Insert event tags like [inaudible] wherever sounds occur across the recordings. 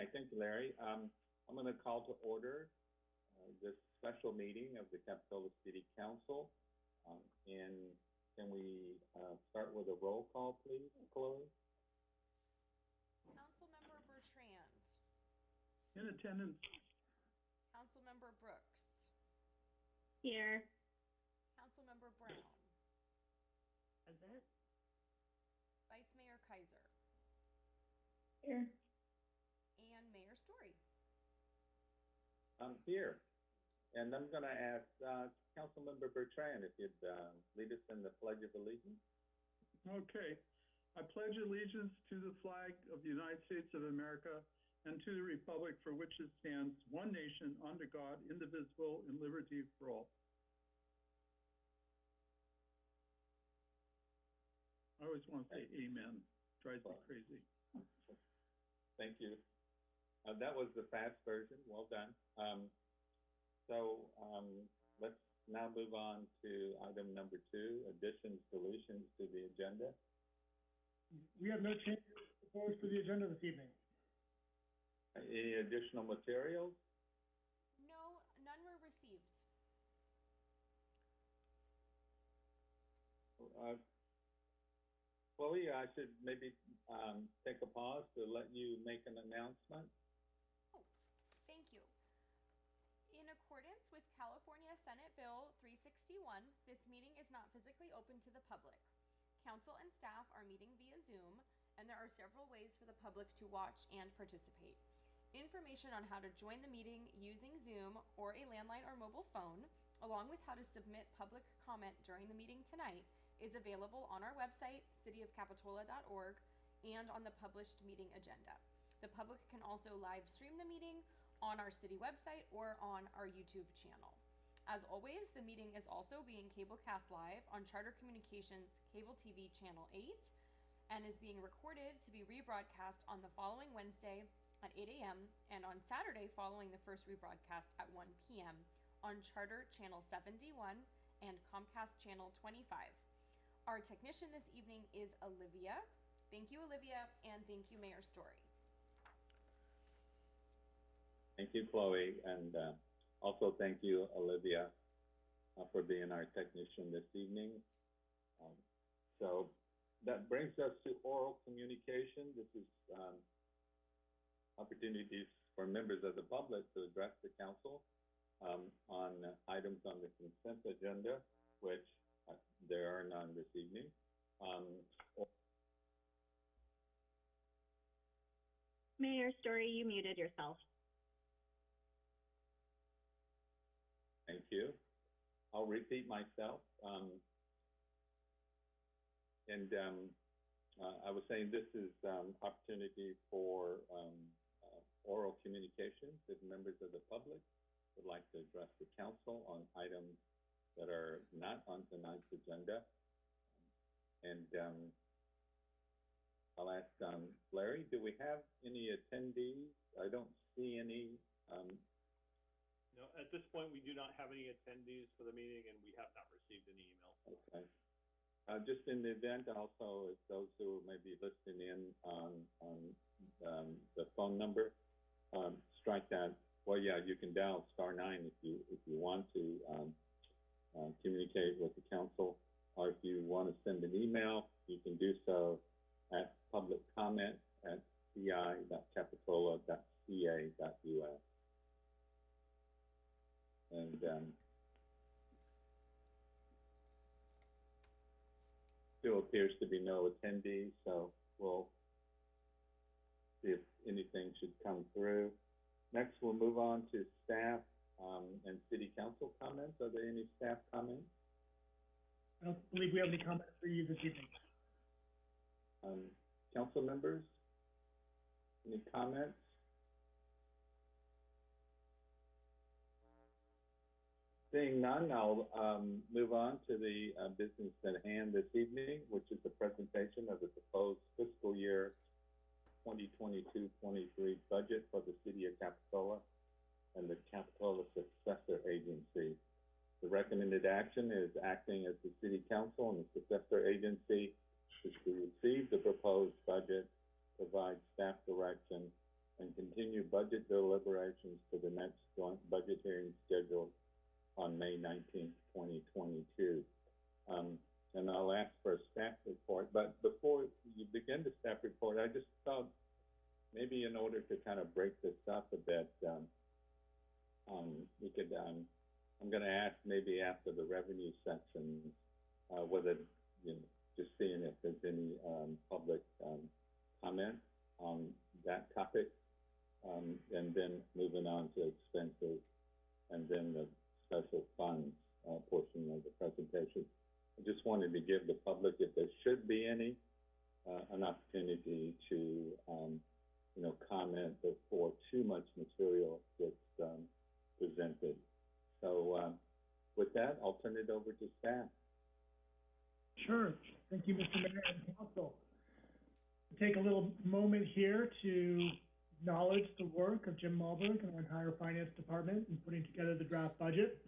Okay, thank you, Larry. Um, I'm going to call to order uh, this special meeting of the Capitola City Council. Um, and can we uh, start with a roll call, please, Chloe? Councilmember Bertrand, In attendance, Councilmember Brooks, Here. Councilmember Brown, Present. Vice Mayor Keiser, Here. and Mayor Storey. I'm here. And I'm going to ask uh, Councilmember Bertrand if you'd uh, lead us in the Pledge of Allegiance. okay. I pledge allegiance to the flag of the United States of America and to the republic for which it stands, one nation, under God, indivisible, and liberty for all. I always want to say amen. Drives me crazy. Thank you. Uh, that was the fast version. Well done. Um, so um, let's now move on to item number two, additions, deletions to the agenda. We have no changes proposed to the agenda this evening. Any additional materials? No, none were received. Uh, Chloe, I should maybe um, take a pause to let you make an announcement. Oh, thank you. In accordance with California Senate Bill 361, this meeting is not physically open to the public. Council and staff are meeting via Zoom, and there are several ways for the public to watch and participate. Information on how to join the meeting using Zoom or a landline or mobile phone, along with how to submit public comment during the meeting tonight, is available on our website, cityofcapitola.org, and on the published meeting agenda. The public can also live stream the meeting on our city website or on our YouTube channel. As always, the meeting is also being cablecast live on Charter Communications Cable TV Channel 8 and is being recorded to be rebroadcast on the following Wednesday at 8 a.m. and on Saturday following the first rebroadcast at 1 p.m. on Charter Channel 71 and Comcast Channel 25. Our technician this evening is Olivia. Thank you, Olivia, and thank you, Mayor Storey. Thank you, Chloe, and uh, also thank you, Olivia, uh, for being our technician this evening. Um, so that brings us to oral communication. This is um, opportunities for members of the public to address the council um, on items on the consent agenda, which uh, there are none this evening. Um, Mayor Storey, you muted yourself. Thank you. I'll repeat myself. Um, and um, uh, I was saying this is um, opportunity for um, uh, oral communication with members of the public would like to address the council on items that are not on tonight's agenda. And um, I'll ask um, Larry, do we have any attendees? I don't see any. No, at this point, we do not have any attendees for the meeting, and we have not received any email. Okay. Uh, just in the event also, those who may be listening in on, on, um, the phone number, um, strike that, well, yeah, you can dial star nine if you, if you want to, um, uh, communicate with the council. Or if you want to send an email, you can do so at public comment at ci.capitola.ca.us. And, um, still appears to be no attendees, so we'll see if anything should come through. Next, we'll move on to staff um, and city council comments. Are there any staff comments? I don't believe we have any comments for you this evening. Um, council members? Any comments? Seeing none, I'll um, move on to the uh, business at hand this evening, which is the presentation of the proposed fiscal year 2022-23 budget for the city of Capitola and the Capitola Successor Agency. The recommended action is acting as the city council and the successor agency is to receive the proposed budget, provide staff direction, and continue budget deliberations to the next joint budget hearing scheduled on May nineteenth, twenty twenty-two. Um, and I'll ask for a staff report, but before you begin the staff report, I just thought maybe in order to kind of break this up a bit, um, um, we could, um, I'm gonna ask maybe after the revenue section, uh, whether, you know, just seeing if there's any, um, public, um, comment on that topic. Um, and then moving on to expenses, and then the special funds, uh, portion of the presentation. I just wanted to give the public, if there should be any, uh, an opportunity to, um, you know, comment before too much material gets, um, presented. So, um, with that, I'll turn it over to staff. Sure. Thank you, Mr. Mayor and Council. Take a little moment here to acknowledge the work of Jim Malberg and our entire finance department in putting together the draft budget,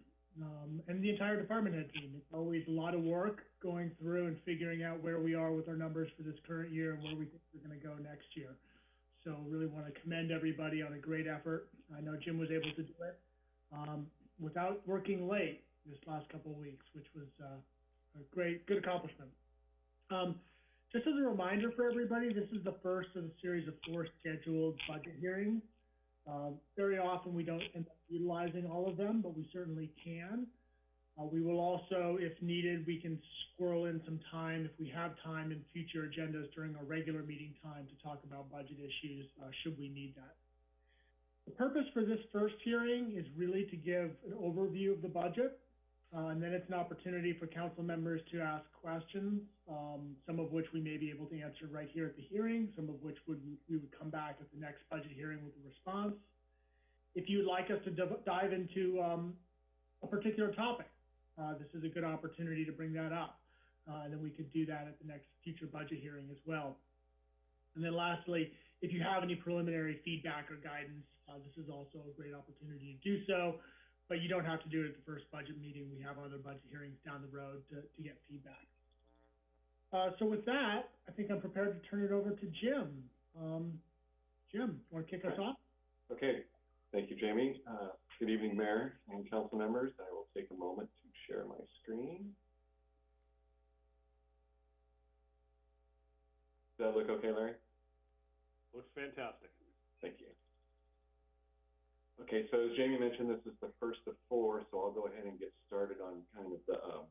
um, and the entire department head team. It's always a lot of work going through and figuring out where we are with our numbers for this current year and where we think we're gonna go next year. So really want to commend everybody on a great effort. I know Jim was able to do it, um, without working late this last couple of weeks, which was, uh, a great, good accomplishment. Um, just as a reminder for everybody, this is the first of a series of four scheduled budget hearings. Um, very often, we don't end up utilizing all of them, but we certainly can. Uh, we will also, if needed, we can squirrel in some time, if we have time in future agendas during our regular meeting time to talk about budget issues, uh, should we need that. The purpose for this first hearing is really to give an overview of the budget, uh, and then it's an opportunity for council members to ask questions, um, some of which we may be able to answer right here at the hearing, some of which would, we would come back at the next budget hearing with a response. If you would like us to div- dive into, um, a particular topic, uh, this is a good opportunity to bring that up. Uh, and then we could do that at the next future budget hearing as well. And then lastly, if you have any preliminary feedback or guidance, uh, this is also a great opportunity to do so. But you don't have to do it at the first budget meeting. We have other budget hearings down the road to, to get feedback. Uh, so with that, I think I'm prepared to turn it over to Jim. Um, Jim, want to kick us off? Okay, thank you, Jamie. Uh, good evening, Mayor and council members. I will take a moment to share my screen. Does that look okay, Larry? Looks fantastic. Thank you. Okay, so as Jamie mentioned, this is the first of four, so I'll go ahead and get started on kind of the, um,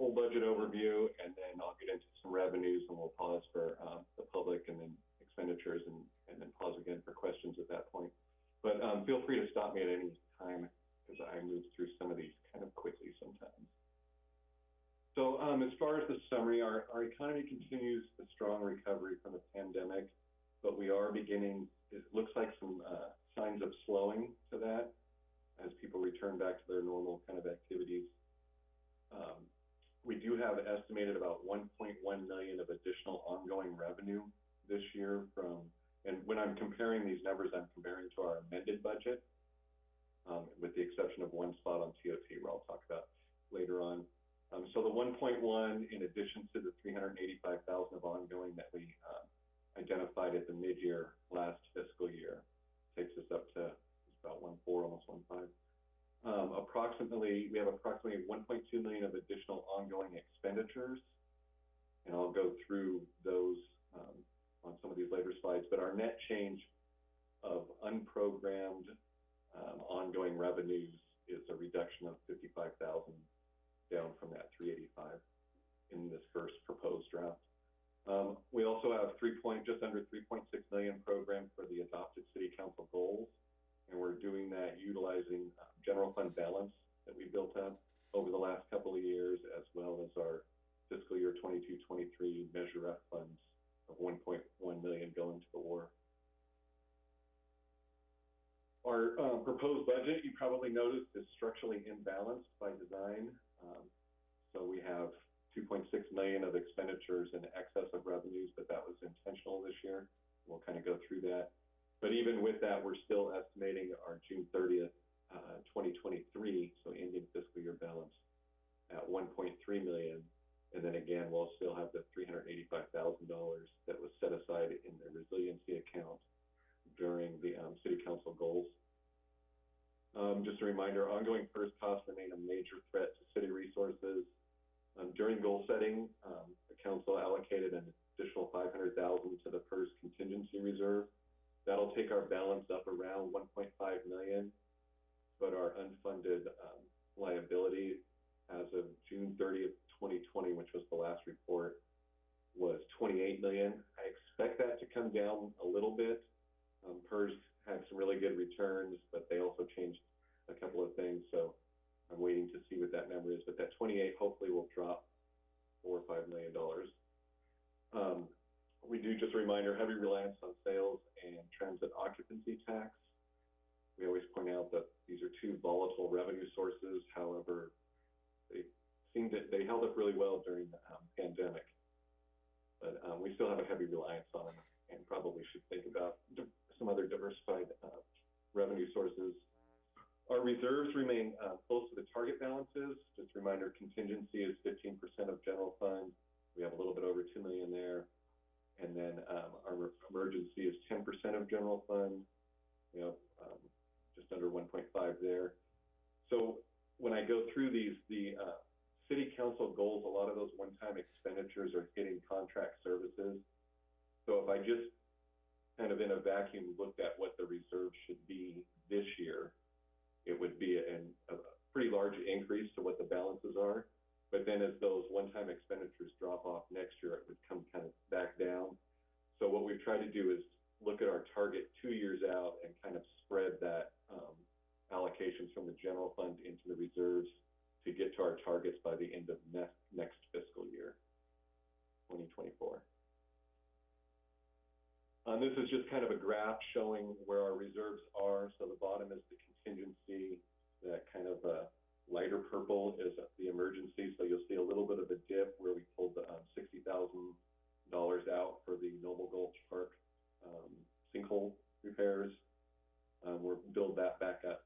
full budget overview, and then I'll get into some revenues, and we'll pause for, um, the public, and then expenditures, and, and then pause again for questions at that point. But, um, feel free to stop me at any time, because I move through some of these kind of quickly sometimes. So, um, as far as the summary, our, our economy continues the strong recovery from the pandemic, but we are beginning, it looks like some, uh, signs of slowing to that as people return back to their normal kind of activities. Um, we do have estimated about one point one million of additional ongoing revenue this year from, and when I'm comparing these numbers, I'm comparing to our amended budget, um, with the exception of one spot on TOT where I'll talk about later on. Um, so the one point one, in addition to the three hundred and eighty-five thousand of ongoing that we, uh, identified at the mid-year last fiscal year, takes us up to about one four, almost one five. Um, approximately, we have approximately one point two million of additional ongoing expenditures. And I'll go through those, um, on some of these later slides, but our net change of unprogrammed, um, ongoing revenues is a reduction of fifty-five thousand down from that three eighty-five in this first proposed draft. Um, we also have three point, just under three point six million program for the adopted city council goals. And we're doing that utilizing uh, general fund balance that we built up over the last couple of years, as well as our fiscal year 22-23 Measure F funds of one point one million going to the wharf. Our, uh, proposed budget, you probably noticed, is structurally imbalanced by design. Um, so we have two point six million of expenditures in excess of revenues, but that was intentional this year. We'll kind of go through that. But even with that, we're still estimating our June thirtieth, uh, twenty twenty-three, so ending fiscal year balance at one point three million. And then again, we'll still have the three hundred eighty-five thousand dollars that was set aside in the resiliency account during the, um, city council goals. Um, just a reminder, ongoing PERS costs remain a major threat to city resources. Um, during goal setting, um, the council allocated an additional five hundred thousand to the PERS contingency reserve. That'll take our balance up around one point five million, but our unfunded, um, liability as of June thirtieth, twenty twenty, which was the last report, was twenty-eight million. I expect that to come down a little bit. Um, PERS had some really good returns, but they also changed a couple of things, so I'm waiting that number is, but that twenty-eight hopefully will drop four or five million dollars. Um, we do, just a reminder, heavy reliance on sales and transient occupancy tax. We always point out that these are two volatile revenue sources, however, they seemed to, they held up really well during the, um, pandemic. But, um, we still have a heavy reliance on them and probably should think about some other diversified, uh, revenue sources. Our reserves remain, uh, close to the target balances. Just a reminder, contingency is fifteen percent of general fund. We have a little bit over two million there. And then, um, our emergency is ten percent of general fund. We have, um, just under one point five there. So when I go through these, the, uh, city council goals, a lot of those one-time expenditures are hitting contract services. So if I just kind of in a vacuum looked at what the reserve should be this year, it would be an, a pretty large increase to what the balances are. But then as those one-time expenditures drop off next year, it would come kind of back down. So what we've tried to do is look at our target two years out and kind of spread that, um, allocations from the general fund into the reserves to get to our targets by the end of next, next fiscal year, twenty twenty-four. Um, this is just kind of a graph showing where our reserves are. So the bottom is the contingency, that kind of, uh, lighter purple is the emergency. So you'll see a little bit of a dip where we pulled the, um, sixty thousand dollars out for the Noble Gulch Park, um, sinkhole repairs. Um, we'll build that back up.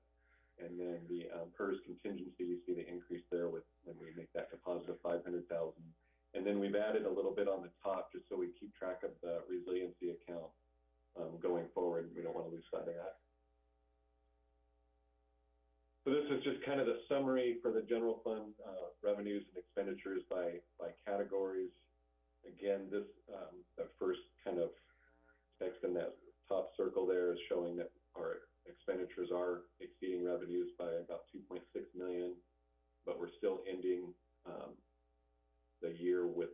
And then the, um, PERS contingency, you see the increase there with, when we make that deposit of five hundred thousand. And then we've added a little bit on the top, just so we keep track of the resiliency account, um, going forward. We don't want to lose sight of that. So this is just kind of the summary for the general fund, uh, revenues and expenditures by, by categories. Again, this, um, first kind of text in that top circle there is showing that our expenditures are exceeding revenues by about two point six million, but we're still ending, um, the year with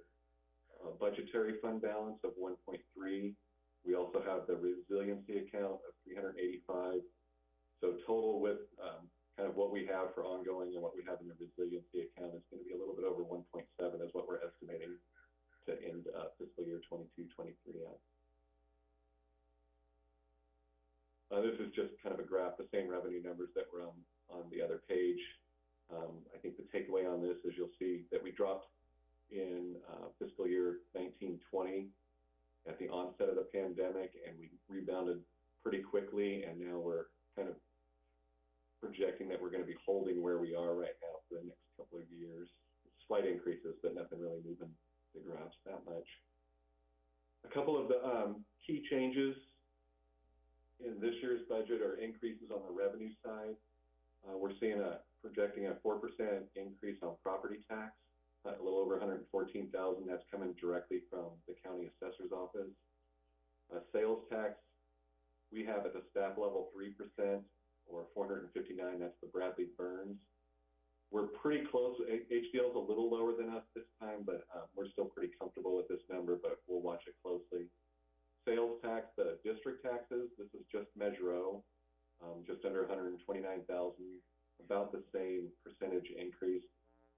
a budgetary fund balance of one point three. We also have the resiliency account of three hundred eighty-five. So total with, um, kind of what we have for ongoing and what we have in the resiliency account is gonna be a little bit over one point seven is what we're estimating to end, uh, fiscal year twenty-two, twenty-three at. Uh, this is just kind of a graph, the same revenue numbers that were on, on the other page. Um, I think the takeaway on this is you'll see that we dropped in, uh, fiscal year nineteen twenty at the onset of the pandemic, and we rebounded pretty quickly, and now we're kind of projecting that we're gonna be holding where we are right now for the next couple of years. Slight increases, but nothing really moving the graphs that much. A couple of the, um, key changes in this year's budget are increases on the revenue side. Uh, we're seeing a, projecting a four percent increase on property tax, a little over hundred and fourteen thousand, that's coming directly from the county assessor's office. Uh, sales tax, we have at the staff level three percent, or four hundred and fifty-nine, that's the Bradley Burns. We're pretty close, HDL is a little lower than us this time, but, uh, we're still pretty comfortable with this number, but we'll watch it closely. Sales tax, the district taxes, this is just Measure O, um, just under hundred and twenty-nine thousand, about the same percentage increase.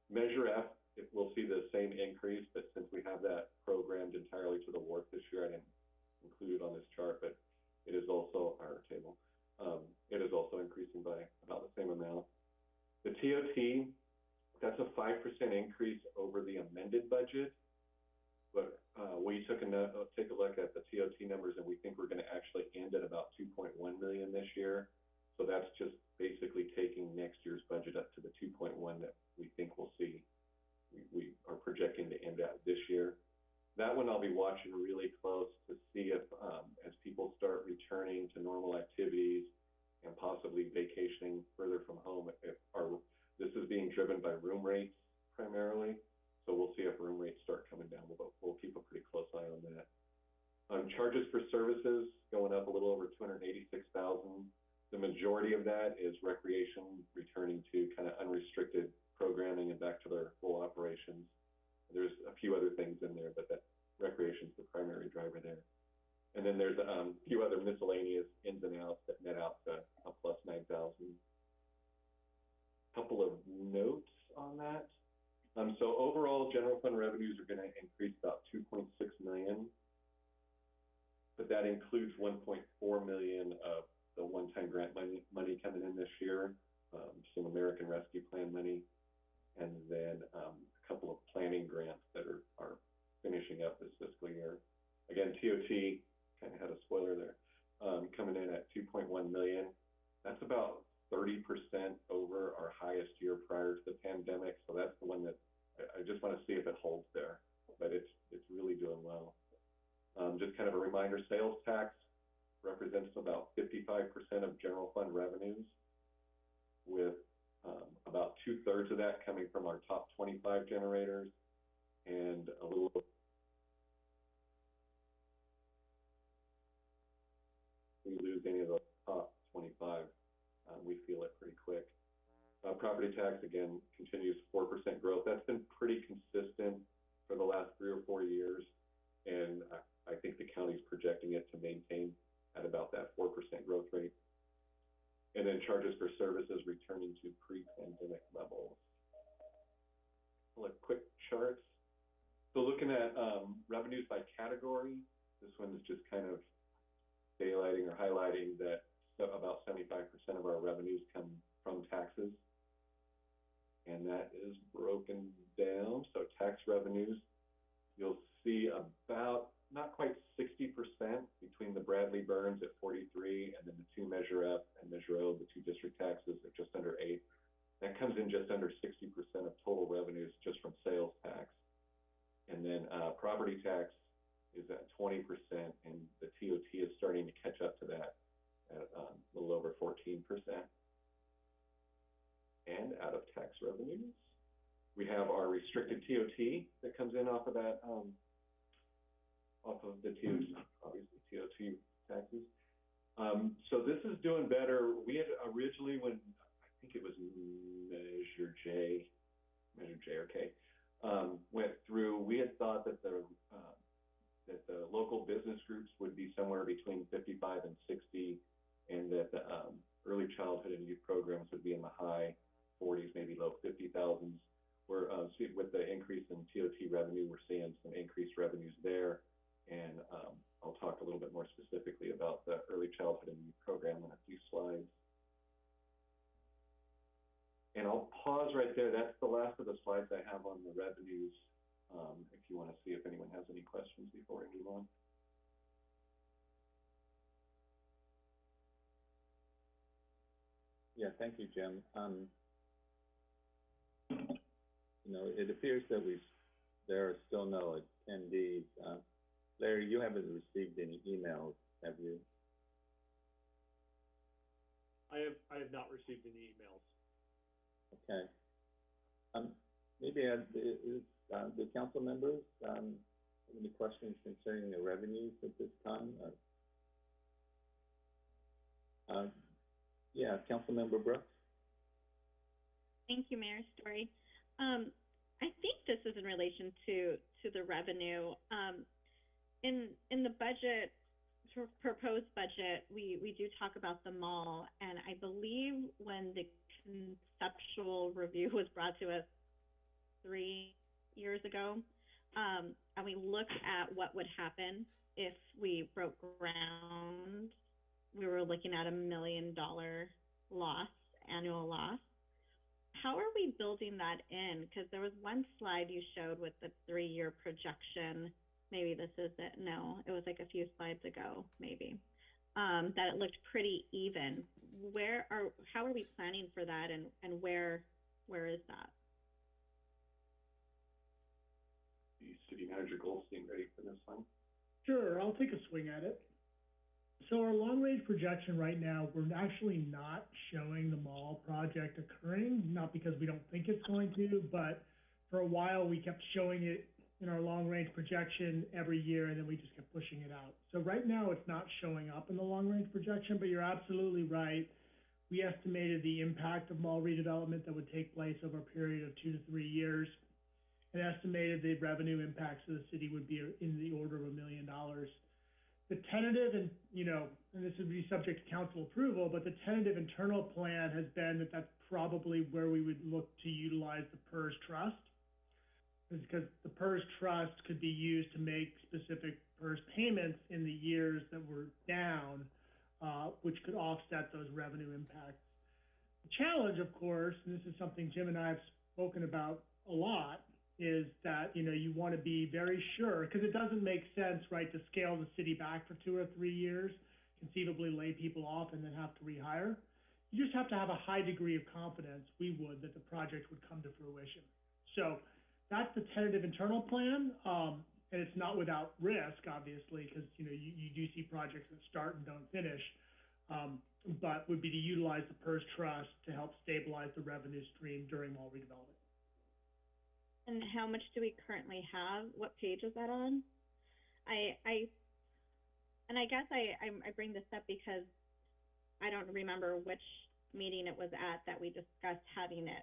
Measure F, it will see the same increase, but since we have that programmed entirely to the wharf this year, I didn't include it on this chart, but it is also our table. Um, it is also increasing by about the same amount. The TOT, that's a five percent increase over the amended budget. But, uh, we took a note, uh, take a look at the TOT numbers and we think we're gonna actually end at about two point one million this year. So that's just basically taking next year's budget up to the two point one that we think we'll see. We, we are projecting to end at this year. That one I'll be watching really close to see if, um, as people start returning to normal normal activities and possibly vacationing further from home if our, this is being driven by room rates primarily. So we'll see if room rates start coming down, but we'll keep a pretty close eye on that. Um, charges for services going up a little over two hundred eighty-six thousand. The majority of that is recreation returning to kind of unrestricted programming and back to their full operations. There's a few other things in there, but that recreation's the primary driver there. And then there's um, a few other miscellaneous ins and outs that net out to a plus nine thousand. Couple of notes on that. Um, so overall, general fund revenues are gonna increase about two point six million. But that includes one point four million of the one-time grant money, money coming in this year, um, some American Rescue Plan money. And then, um, a couple of planning grants that are, are finishing up this fiscal year. Again, kind of had a spoiler there, um, coming in at two point one million. That's about thirty percent over our highest year prior to the pandemic, so that's the one that, I, I just wanna see if it holds there, but it's, it's really doing well. Um, just kind of a reminder, sales tax represents about fifty-five percent of general fund revenues, with, um, about two-thirds of that coming from our top twenty-five generators, 20%, and the TOT is starting to catch up to that at um, a little over 14%. And out of tax revenues, we have our restricted TOT that comes in off of that, um, off of the TOT, obviously TOT taxes. Um, so this is doing better. We had originally, when I think it was Measure J, Measure J or K, um, went through, we had thought that the uh, that the local business groups would be somewhere between fifty-five and sixty, and that the, um, early childhood and youth programs would be in the high forties, maybe low fifty thousands. We're, uh, with the increase in TOT revenue, we're seeing some increased revenues there. And, um, I'll talk a little bit more specifically about the early childhood and youth program in a few slides. And I'll pause right there. That's the last of the slides I have on the revenues. Um, if you want to see if anyone has any questions before we move on. Yeah, thank you, Jim. Um, you know, it appears that we, there are still no attendees. Uh, Larry, you haven't received any emails, have you? I have, I have not received any emails. Okay. Um, maybe, uh, is, uh, the council members, um, any questions concerning the revenues at this time? or- Uh, yeah, Councilmember Brooks? Thank you, Mayor Storey. Um, I think this is in relation to, to the revenue. Um, in, in the budget, proposed budget, we, we do talk about the mall, and I believe when the conceptual review [laughs] was brought to us three years ago, um, and we looked at what would happen if we broke ground, we were looking at a million dollar loss, annual loss how are we building that in? Because there was one slide you showed with the three-year projection. Maybe this is it. No, it was like a few slides ago, maybe. Um, that it looked pretty even. Where are, how are we planning for that and, and where, where is that? The city manager Goldstein ready for this one? Sure, I'll take a swing at it. So our long-range projection right now, we're actually not showing the mall project occurring, not because we don't think it's going to, but for a while, we kept showing it in our long-range projection every year, and then we just kept pushing it out. So right now, it's not showing up in the long-range projection, but you're absolutely right. We estimated the impact of mall redevelopment that would take place over a period of two to three years, and estimated the revenue impacts to the city would be in the order of a million dollars. The tentative and, you know, and this would be subject to council approval, but the tentative internal plan has been that that's probably where we would look to utilize the PERS trust. Is Because the PERS trust could be used to make specific PERS payments in the years that were down, uh, which could offset those revenue impacts. The challenge, of course, and this is something Jim and I have spoken about a lot, is that, you know, you want to be very sure, because it doesn't make sense, right, to scale the city back for two or three years, conceivably lay people off and then have to rehire. You just have to have a high degree of confidence, we would, that the project would come to fruition. So that's the tentative internal plan, um, and it's not without risk, obviously, because, you know, you, you do see projects that start and don't finish. Um, but would be to utilize the PERS trust to help stabilize the revenue stream during mall redevelopment. And how much do we currently have? What page is that on? I, I, and I guess I, I, I bring this up because I don't remember which meeting it was at that we discussed having it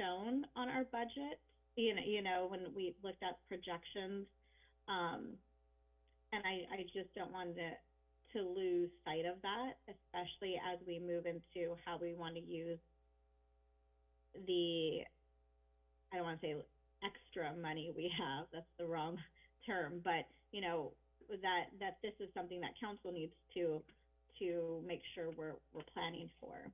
shown on our budget. You know, you know, when we looked at projections, um, and I, I just don't want to, to lose sight of that, especially as we move into how we want to use the, I don't want to say extra money we have, that's the wrong term, but, you know, that, that this is something that council needs to, to make sure we're, we're planning for.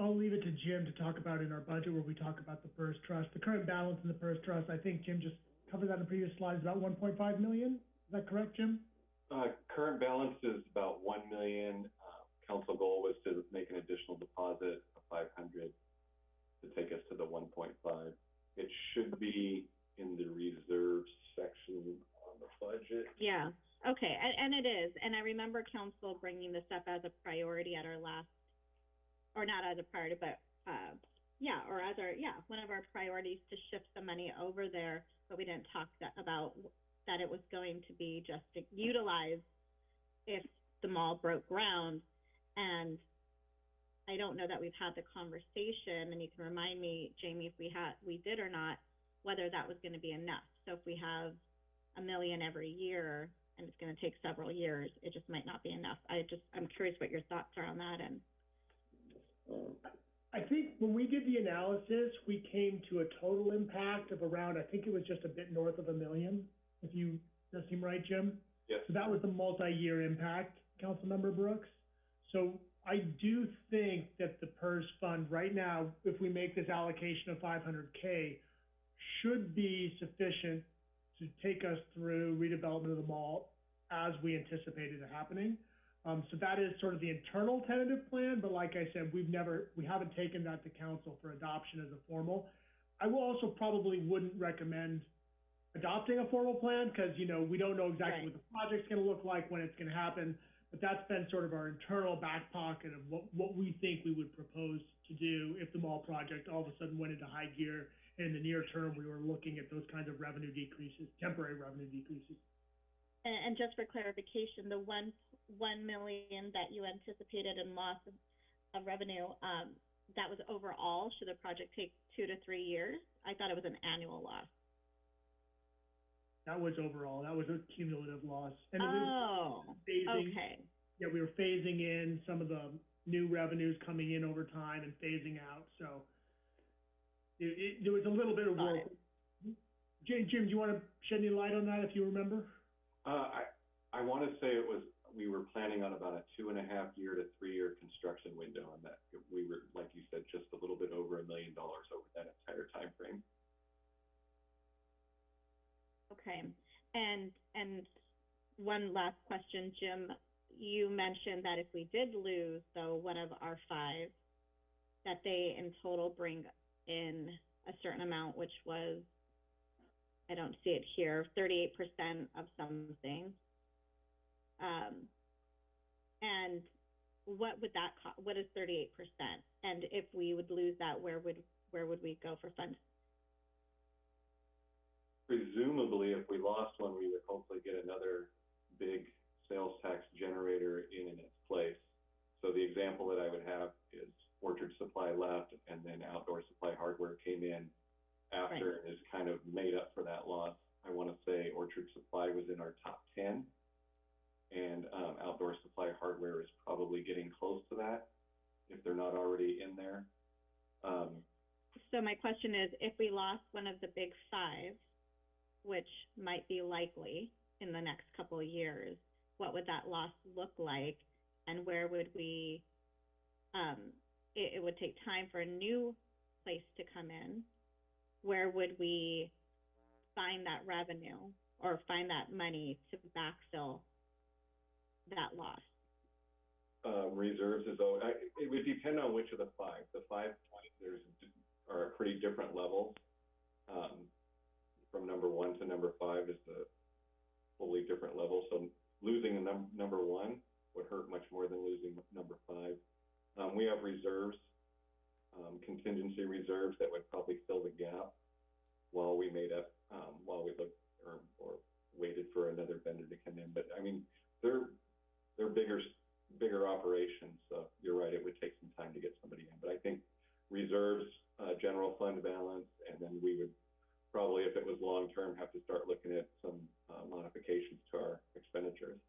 I'll leave it to Jim to talk about in our budget where we talk about the PERS trust. The current balance in the PERS trust, I think Jim just covered that in previous slides, about one point five million. Is that correct, Jim? Uh, current balance is about one million. Uh, council goal was to make an additional deposit of five hundred to take us to the one point five. It should be in the reserve section on the budget. Yeah, okay, and, and it is, and I remember council bringing this up as a priority at our last, or not as a priority, but, uh, yeah, or as our, yeah, one of our priorities to shift some money over there, but we didn't talk that, about that it was going to be just utilized if the mall broke ground, and I don't know that we've had the conversation, and you can remind me, Jamie, if we had, we did or not, whether that was gonna be enough. So if we have a million every year, and it's gonna take several years, it just might not be enough. I just, I'm curious what your thoughts are on that, and, I think when we did the analysis, we came to a total impact of around, I think it was just a bit north of a million, if you, does that seem right, Jim? Yes. So that was the multi-year impact, Councilmember Brooks. So I do think that the PERS fund right now, if we make this allocation of five hundred K, should be sufficient to take us through redevelopment of the mall as we anticipated it happening. Um, so that is sort of the internal tentative plan, but like I said, we've never, we haven't taken that to council for adoption as a formal. I will also probably wouldn't recommend adopting a formal plan, because, you know, we don't know exactly what the project's gonna look like, when it's gonna happen. But that's been sort of our internal back pocket of what, what we think we would propose to do if the mall project all of a sudden went into high gear. And in the near term, we were looking at those kinds of revenue decreases, temporary revenue decreases. and, and just for clarification, the one, one million that you anticipated in loss of, of revenue, um, that was overall, should the project take two to three years? I thought it was an annual loss. That was overall, that was a cumulative loss. And it was Oh, phasing, okay, yeah, we were phasing in some of the new revenues coming in over time and phasing out, so. It, it, there was a little bit of Got work. Jim, Jim, do you wanna shed any light on that if you remember? Uh, I, I wanna say it was, we were planning on about a two and a half year to three year construction window on that. We were, like you said, just a little bit over a million dollars over that entire time frame. Okay. And, and one last question, Jim, you mentioned that if we did lose, though, one of our five, that they in total bring in a certain amount, which was, I don't see it here, thirty-eight percent of something. Um, and what would that cost? what is thirty-eight percent? And if we would lose that, where would, where would we go for funds? Presumably, if we lost one, we would hopefully get another big sales tax generator in in its place. So the example that I would have is Orchard Supply left and then Outdoor Supply Hardware came in after and is kind of made up for that loss. I want to say Orchard Supply was in our top ten. And, um, Outdoor Supply Hardware is probably getting close to that, if they're not already in there. Um, So my question is, if we lost one of the big five, which might be likely in the next couple of years, what would that loss look like? And where would we, um, it, it would take time for a new place to come in. Where would we find that revenue or find that money to backfill that loss? um, reserves is, al- I, it would depend on which of the five. The five points, there's, are pretty different levels. Um, from number one to number five is a totally different level, so losing a num- number one would hurt much more than losing number five. Um, we have reserves, um, contingency reserves that would probably fill the gap while we made up, um, while we looked, or, or waited for another vendor to come in, but I mean, they're, they're bigger, bigger operations, so you're right, it would take some time to get somebody in, but I think reserves, uh, general fund balance, and then we would probably, if it was long-term, have to start looking at some, uh, modifications to our expenditures.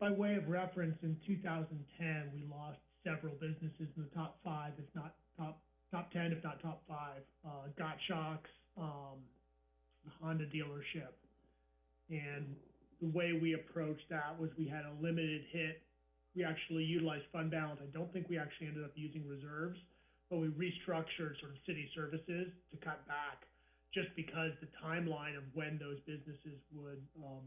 By way of reference, in two thousand ten, we lost several businesses in the top five, if not top, top ten, if not top five. Uh, Got Shocks, um, Honda dealership. And the way we approached that was we had a limited hit. We actually utilized fund balance. I don't think we actually ended up using reserves, but we restructured sort of city services to cut back just because the timeline of when those businesses would, um,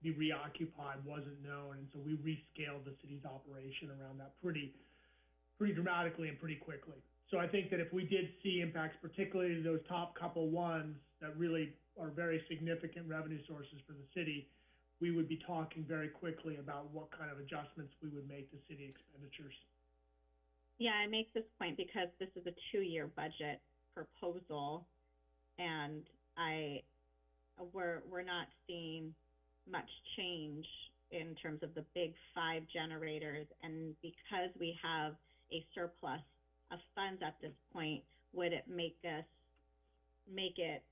be reoccupied wasn't known, and so we rescaled the city's operation around that pretty, pretty dramatically and pretty quickly. So I think that if we did see impacts, particularly those top couple ones that really are very significant revenue sources for the city, we would be talking very quickly about what kind of adjustments we would make to city expenditures. Yeah, I make this point because this is a two-year budget proposal, and I, we're, we're not seeing much change in terms of the big five generators, and because we have a surplus of funds at this point, would it make us, make it,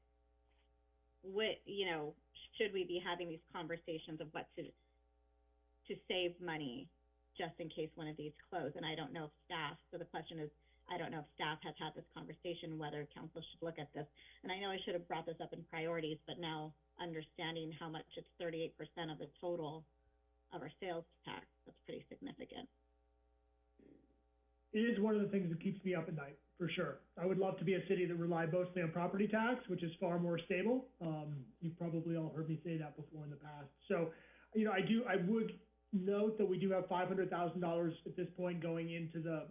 would, you know, should we be having these conversations of what to, to save money just in case one of these close, and I don't know if staff, so the question is, I don't know if staff has had this conversation, whether council should look at this. And I know I should have brought this up in priorities, but now understanding how much it's thirty-eight percent of the total of our sales tax, that's pretty significant. It is one of the things that keeps me up at night, for sure. I would love to be a city that relied mostly on property tax, which is far more stable. Um, you've probably all heard me say that before in the past. So, you know, I do, I would note that we do have five hundred thousand dollars at this point going into the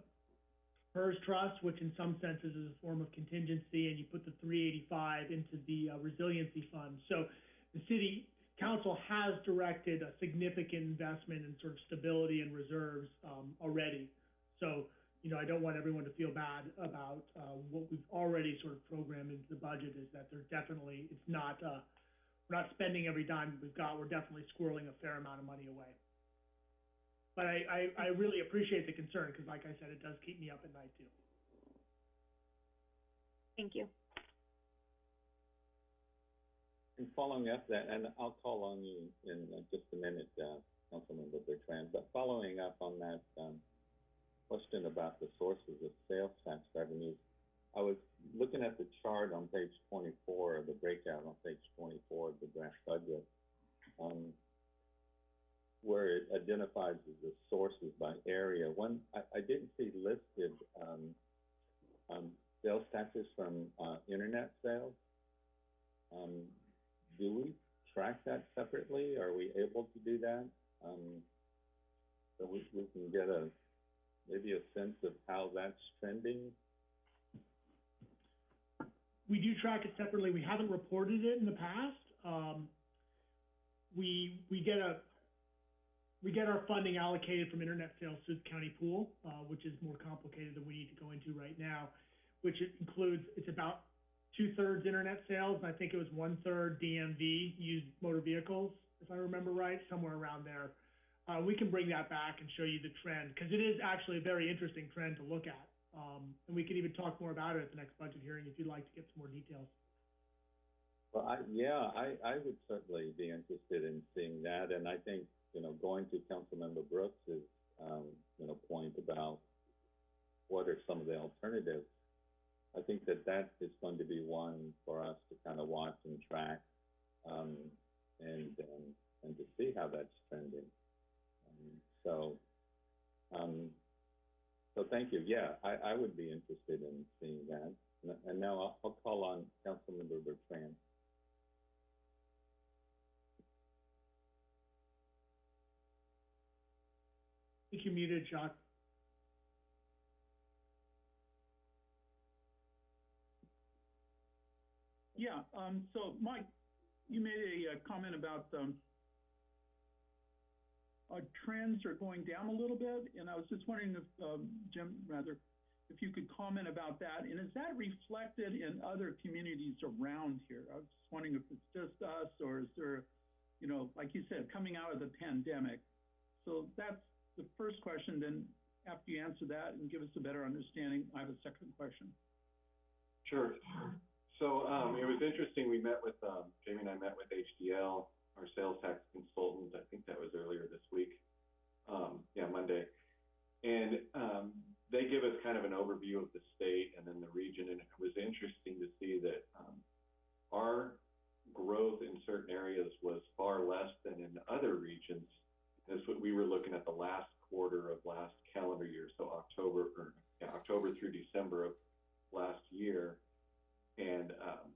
PERS trust, which in some senses is a form of contingency, and you put the three eighty-five into the uh, resiliency fund. So the city council has directed a significant investment in sort of stability and reserves, um, already. So, you know, I don't want everyone to feel bad about, uh, what we've already sort of programmed into the budget is that they're definitely, it's not, uh, we're not spending every dime we've got, we're definitely squirreling a fair amount of money away. But I, I, I really appreciate the concern, because like I said, it does keep me up at night too. Thank you. And following up that, and I'll call on you in uh, just a minute, uh, Councilmember Bertrand, but following up on that, um, question about the sources of sales tax revenues, I was looking at the chart on page twenty-four, the breakout on page twenty-four of the draft budget, um, where it identifies the sources by area. One, I, I didn't see listed, um, um, sales taxes from, uh, internet sales. Um, do we track that separately? Are we able to do that? Um, so we, we can get a, maybe a sense of how that's trending? We do track it separately, we haven't reported it in the past, um, we, we get a, we get our funding allocated from internet sales to the county pool, uh, which is more complicated than we need to go into right now, which it includes, it's about two-thirds internet sales, and I think it was one-third DMV, used motor vehicles, if I remember right, somewhere around there. Uh, we can bring that back and show you the trend, because it is actually a very interesting trend to look at. Um, and we can even talk more about it at the next budget hearing if you'd like to get some more details. Well, I, yeah, I, I would certainly be interested in seeing that, and I think, you know, going to Councilmember Brooks's, um, you know, point about what are some of the alternatives, I think that that is going to be one for us to kind of watch and track, um, and, and, and to see how that's trending. Um, so, um, so thank you, yeah, I, I would be interested in seeing that. And- And now I'll, I'll call on Councilmember Bertrand. Think you're muted, John. Yeah, um, so Mike, you made a, uh comment about, um, uh, trends are going down a little bit, and I was just wondering if, um, Jim, rather, if you could comment about that, and is that reflected in other communities around here? I was just wondering if it's just us, or is there, you know, like you said, coming out of the pandemic. So that's the first question, then after you answer that and give us a better understanding, I have a second question. Sure. So, um, it was interesting, we met with, um, Jamie and I met with HDL, our sales tax consultant, I think that was earlier this week. Um, yeah, Monday. And, um, they give us kind of an overview of the state and then the region, and it was interesting to see that, um, our growth in certain areas was far less than in other regions. That's what we were looking at the last quarter of last calendar year, so October, or, yeah, October through December of last year. And, um,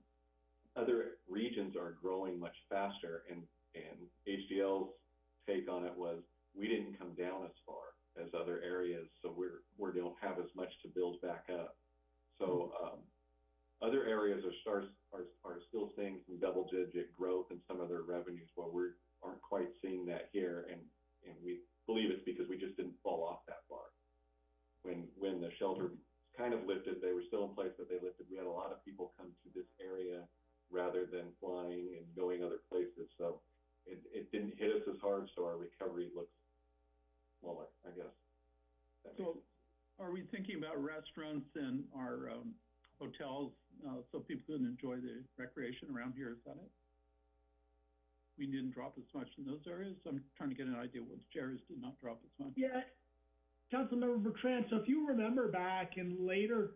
other regions are growing much faster and, and HDL's take on it was, we didn't come down as far as other areas, so we're, we don't have as much to build back up. So, um, other areas are are, are still seeing some double digit growth in some of their revenues, while we aren't quite seeing that here, and, and we believe it's because we just didn't fall off that far. When, when the shelter kind of lifted, they were still in place, but they lifted, we had a lot of people come to this area rather than flying and going other places, so it, it didn't hit us as hard, so our recovery looks smaller, I guess. That So, are we thinking about restaurants and our, um, hotels, uh, so people can enjoy the recreation around here, is that it? We didn't drop as much in those areas, I'm trying to get an idea which areas did not drop as much. Yeah, Councilmember Bertrand, so if you remember back in later,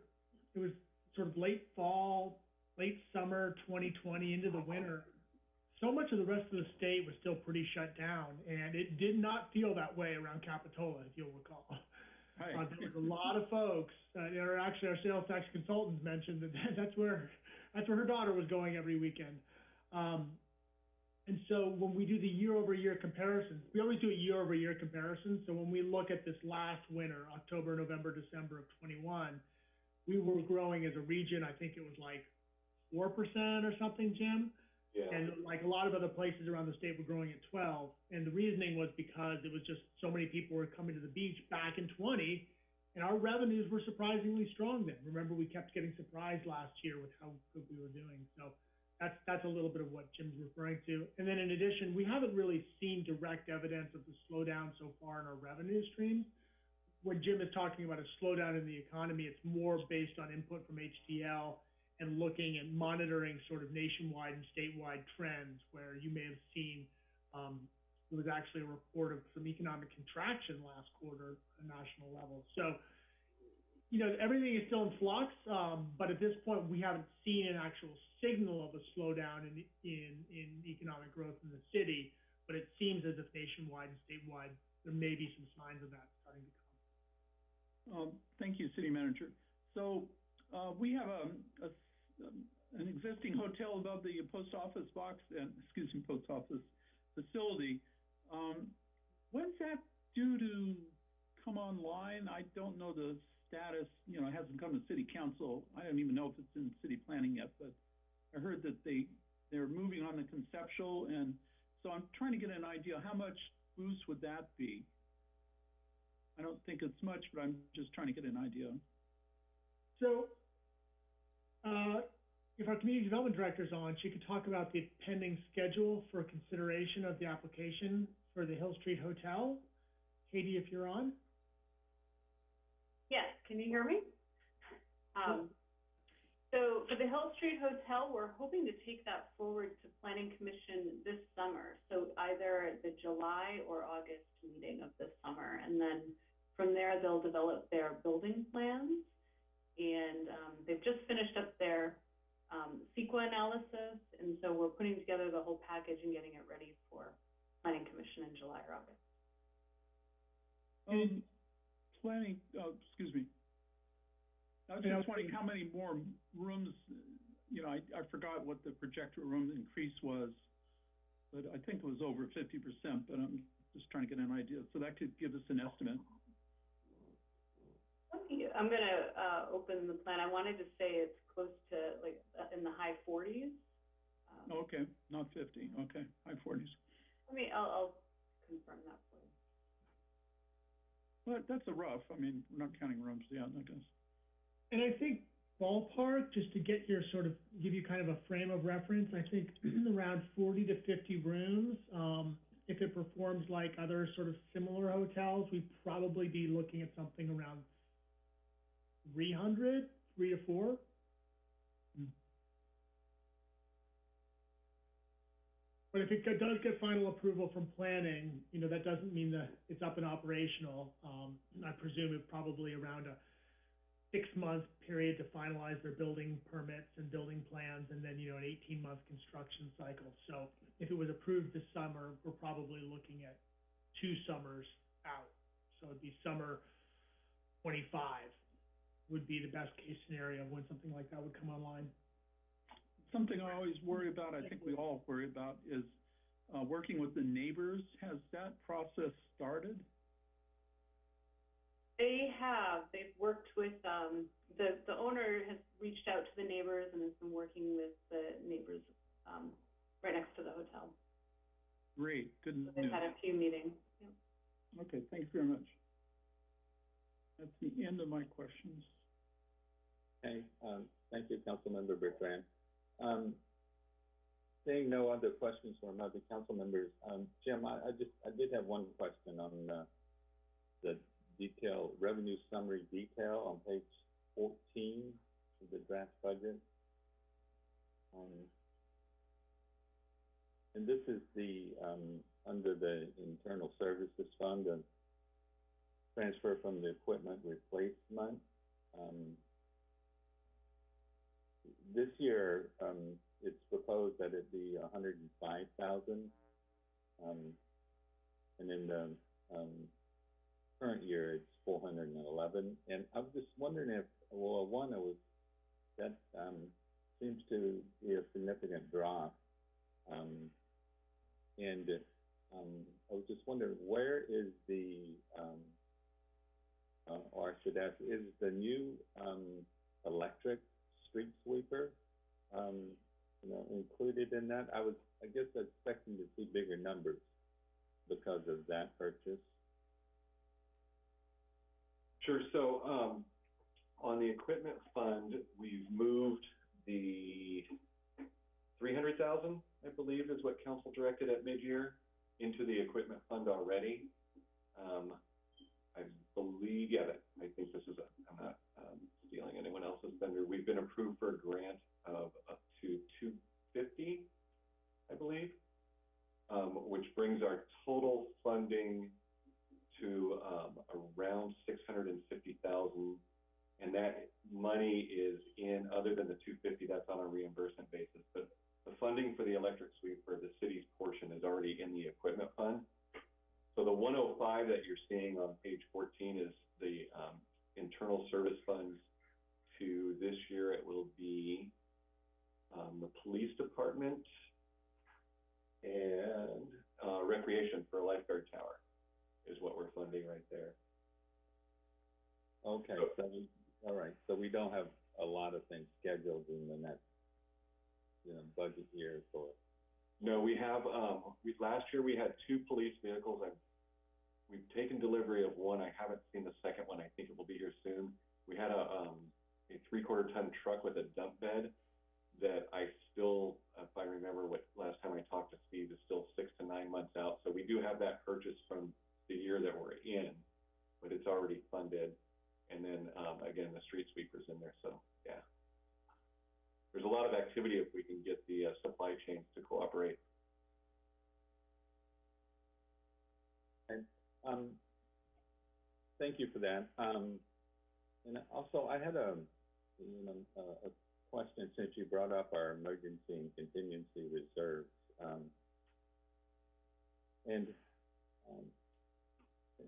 it was sort of late fall, late summer twenty twenty into the winter, so much of the rest of the state was still pretty shut down, and it did not feel that way around Capitola, if you'll recall. Right. Uh, there was a lot of folks, uh, or actually our sales tax consultants mentioned that [laughs] that's where, that's where her daughter was going every weekend. Um, when we do the year-over-year comparisons, we always do a year-over-year comparison. So when we look at this last winter, October, November, December of twenty-one, we were growing as a region, I think it was like four percent or something, Jim? Yeah. And like a lot of other places around the state were growing at twelve, and the reasoning was because it was just so many people were coming to the beach back in twenty, and our revenues were surprisingly strong then. Remember, we kept getting surprised last year with how good we were doing, so that's, that's a little bit of what Jim's referring to. And then in addition, we haven't really seen direct evidence of the slowdown so far in our revenue streams. When Jim is talking about a slowdown in the economy, it's more based on input from HDL and looking and monitoring sort of nationwide and statewide trends where you may have seen, um, there was actually a report of some economic contraction last quarter at a national level. So, you know, everything is still in flux, um, but at this point, we haven't seen an actual signal of a slowdown in, in, in economic growth in the city, but it seems as if nationwide and statewide, there may be some signs of that starting to come. Um, thank you, city manager. So, uh, we have a, a an existing hotel above the post office box and, excuse me, post office facility. Um, when's that due to come online? I don't know the status, you know, it hasn't come to city council. I don't even know if it's in city planning yet, but I heard that they, they're moving on the conceptual and So I'm trying to get an idea, how much boost would that be? I don't think it's much, but I'm just trying to get an idea. So, uh, if our community development director's on, she could talk about the pending schedule for consideration of the application for the Hill Street Hotel. Katie, if you're on? Yes, can you hear me? Um, so for the Hill Street Hotel, we're hoping to take that forward to Planning Commission this summer. So either the July or August meeting of this summer. And then from there, they'll develop their building plans. And, um, they've just finished up their, um, CEQA analysis. And so we're putting together the whole package and getting it ready for Planning Commission in July or August. Planning, uh, excuse me. I was Yeah, just wondering how many more rooms, you know, I, I forgot what the projector room increase was. But I think it was over fifty percent, but I'm just trying to get an idea, so that could give us an estimate. Let I'm gonna, uh, open the plan. I wanted to say it's close to, like, uh, in the high forties. Um, Okay, not fifty, okay, high forties. Let me, I'll, I'll confirm that for you. But that's a rough, I mean, we're not counting rooms, yet, I guess. And I think ballpark, just to get your sort of, give you kind of a frame of reference, I think [clears throat] around forty to fifty rooms. Um, if it performs like other sort of similar hotels, we'd probably be looking at something around 300, three to four. But if it does get final approval from planning, you know, that doesn't mean that it's up and operational. Um, I presume it probably around a six-month period to finalize their building permits and building plans, and then, you know, an eighteen-month construction cycle. So if it was approved this summer, we're probably looking at two summers out. So it'd be summer twenty-five would be the best-case scenario when something like that would come online. Something I always worry about, I think we all worry about, is, uh, working with the neighbors. Has that process started? They have, they've worked with, um, the, the owner has reached out to the neighbors and has been working with the neighbors, um, right next to the hotel. Great, good So news. they've had a few meetings. Yep. Okay, thank you very much. That's the end of my questions. Okay, um, thank you, Councilmember Bertrand. Um, seeing no other questions from other council members, um, Jim, I, I just, I did have one question on, uh, the detail, revenue summary detail on page fourteen of the draft budget. Um, and this is the, um, under the internal services fund, transfer from the equipment replacement. Um, this year, um, it's proposed that it be hundred and five thousand. Um, and in the, um, current year, it's four hundred and eleven. And I was just wondering if, well, one, it was, that, um, seems to be a significant drop. Um, and, um, I was just wondering, where is the, um, uh, or I should ask, is the new, um, electric street sweeper, um, you know, included in that? I was, I guess expecting to see bigger numbers because of that purchase. Sure, so, um, on the equipment fund, we've moved the three hundred thousand, I believe, is what council directed at mid-year, into the equipment fund already. Um, I believe, yeah, that- I think this is, a- I'm not, um, stealing anyone else's thunder. We've been approved for a grant of up to two fifty, I believe, um, which brings our total funding to, um, around six hundred and that money is in, other than the two fifty, that's on a reimbursement basis, but the funding for the electric sweep for the city's portion is already in the equipment fund. So the one oh five that you're seeing on page fourteen is the, um, internal service funds to this year, it will be, um, the police department and, uh, recreation for a lifeguard tower is what we're funding right there. Okay, so we, all right, so we don't have a lot of things scheduled in the next, you know, budget year for No, we have, um, we, last year we had two police vehicles. i we've taken delivery of one. I haven't seen the second one. I think it will be here soon. We had a, um, a three-quarter ton truck with a dump bed that I still, if I remember what, last time I talked to Steve, is still six to nine months out. So we do have that purchase from the year that we're in, but it's already funded. And then, um, again, the street sweeper's in there, so, yeah. There's a lot of activity if we can get the, uh, supply chains to cooperate. And um, thank you for that. Um, and also, I had a, you know, a, a question since you brought up our emergency and contingency reserves. Um, and, um,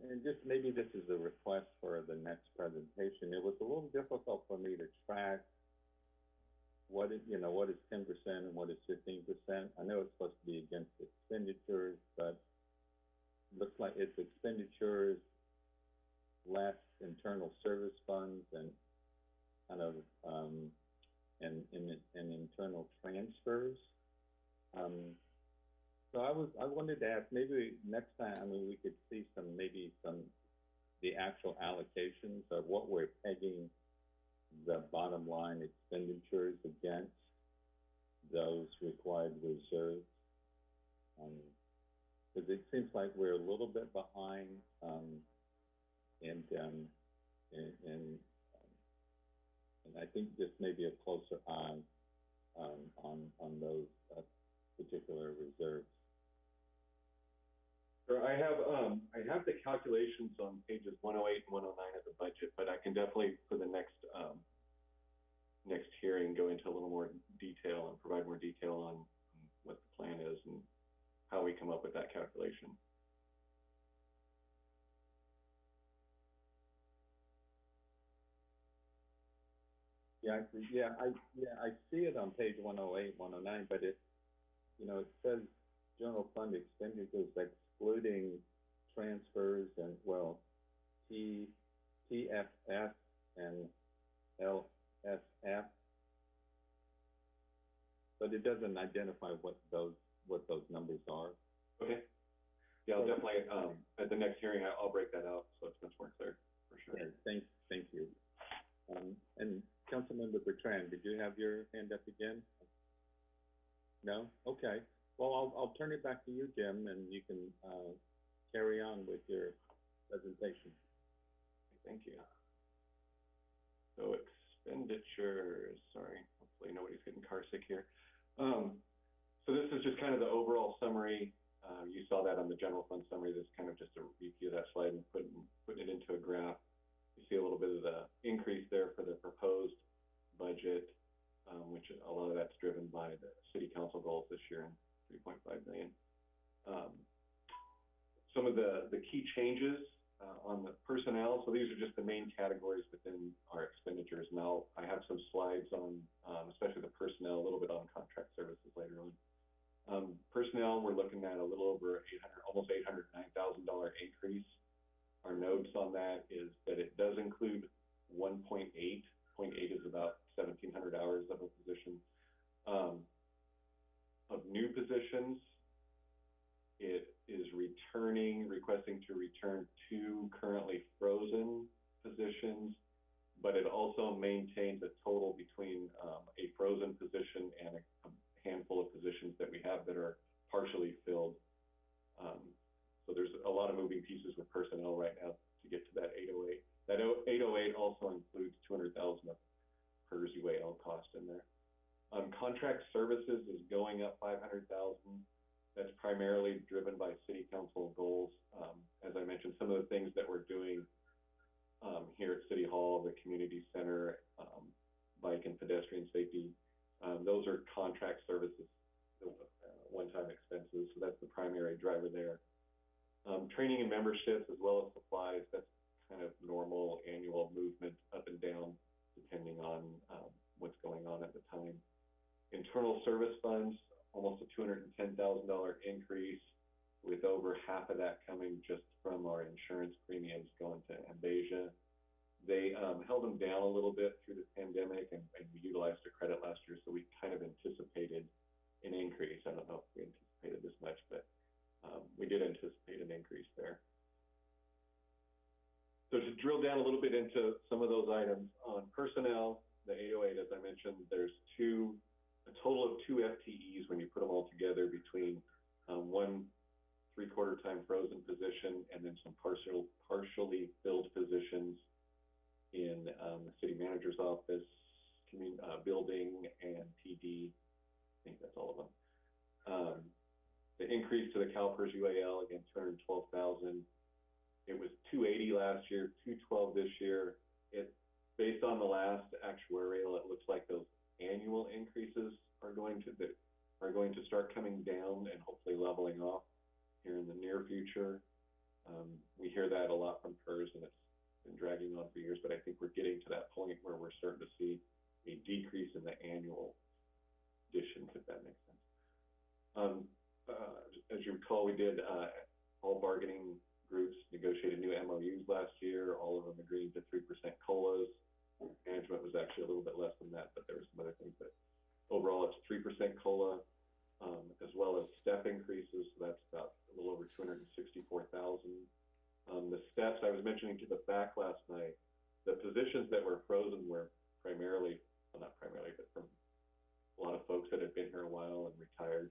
and just maybe this is a request for the next presentation. It was a little difficult for me to track what is, you know, what is ten percent and what is fifteen percent. I know it's supposed to be against expenditures, but looks like it's expenditures less internal service funds and kind of, um, and, and, and internal transfers. Um, so I was, I wanted to ask, maybe next time, I mean, we could see some, maybe some, the actual allocations of what we're pegging the bottom line expenditures against those required reserves. Um, because it seems like we're a little bit behind, um, and, um, and, and, um, and I think just maybe a closer eye, um, on, on those, uh, particular reserves. Sure, I have, um, I have the calculations on pages one oh eight and one oh nine of the budget, but I can definitely, for the next, um, next hearing, go into a little more detail and provide more detail on what the plan is and how we come up with that calculation. Yeah, I see, yeah, I, yeah, I see it on page one oh eight, one oh nine, but it, you know, it says general fund expenditures excluding transfers and, well, T, TFF and ISF. But it doesn't identify what those, what those numbers are. Okay. Yeah, I'll definitely, um, at the next hearing, I- I'll break that out, so it's much more clear, for sure. Okay, thank, thank you. Um, and Councilmember Bertrand, did you have your hand up again? No? Okay. Well, I'll, I'll turn it back to you, Jim, and you can, uh, carry on with your presentation. Thank you. So expenditures, sorry, hopefully nobody's getting car sick here. Um, so this is just kind of the overall summary. Uh, you saw that on the general fund summary. This is kind of just a review of that slide and putting, putting it into a graph. You see a little bit of the increase there for the proposed budget, um, which a lot of that's driven by the city council goals this year and three point five million. Um, some of the, the key changes, uh, on the personnel, so these are just the main categories within our expenditures. Now, I have some slides on, um, especially the personnel, a little bit on contract services later on. Um, personnel, we're looking at a little over eight hundred, almost eight hundred nine thousand dollar increase. Our notes on that is that it does include one point eight. Point eight is about seventeen hundred hours of a position. Um, of new positions, it is returning, requesting to return two currently frozen positions, but it also maintains a total between, um, a frozen position and a, a handful of positions that we have that are partially filled. Um, so there's a lot of moving pieces with personnel right now to get to that eight oh eight. That eight oh eight also includes two hundred thousand of PERS UAL cost in there. Um, contract services is going up five hundred thousand. That's primarily driven by city council goals. Um, as I mentioned, some of the things that we're doing, um, here at City Hall, the community center, um, bike and pedestrian safety, um, those are contract services, uh, one-time expenses, so that's the primary driver there. Um, training and memberships as well as supplies, that's kind of normal annual movement up and down depending on, what's going on at the time. Internal service funds, almost a $210,000 increase, with over half of that coming just from our insurance premiums going to MBASIA. They um, held them down a little bit through the pandemic, and, and we utilized a credit last year, so we kind of anticipated an increase. I don't know if we anticipated this much, but um, we did anticipate an increase there. So to drill down a little bit into some of those items on personnel, the 808, as I mentioned, there's two a total of two FTEs when you put them all together between, um, one three-quarter time frozen position and then some partial, partially filled positions in, um, the city manager's office, commun, uh, building and PD. I think that's all of them. Um, the increase to the CalPERS UAL, again, two hundred and twelve thousand. It was two eighty last year, two twelve this year. It, based on the last actuarial, it looks like those annual increases are going to, are going to start coming down and hopefully leveling off here in the near future. Um, we hear that a lot from PERS and it's been dragging on for years, but I think we're getting to that point where we're starting to see a decrease in the annual additions, if that makes sense. Um, uh, as you recall, we did, uh, all bargaining groups negotiated new MOUs last year, all of them agreed to three percent COLAs. Management was actually a little bit less than that, but there were some other things, but overall, it's three percent COLA, um, as well as step increases, so that's about a little over two hundred and sixty-four thousand. Um, the steps, I was mentioning to the back last night, the positions that were frozen were primarily, well, not primarily, but from a lot of folks that had been here a while and retired.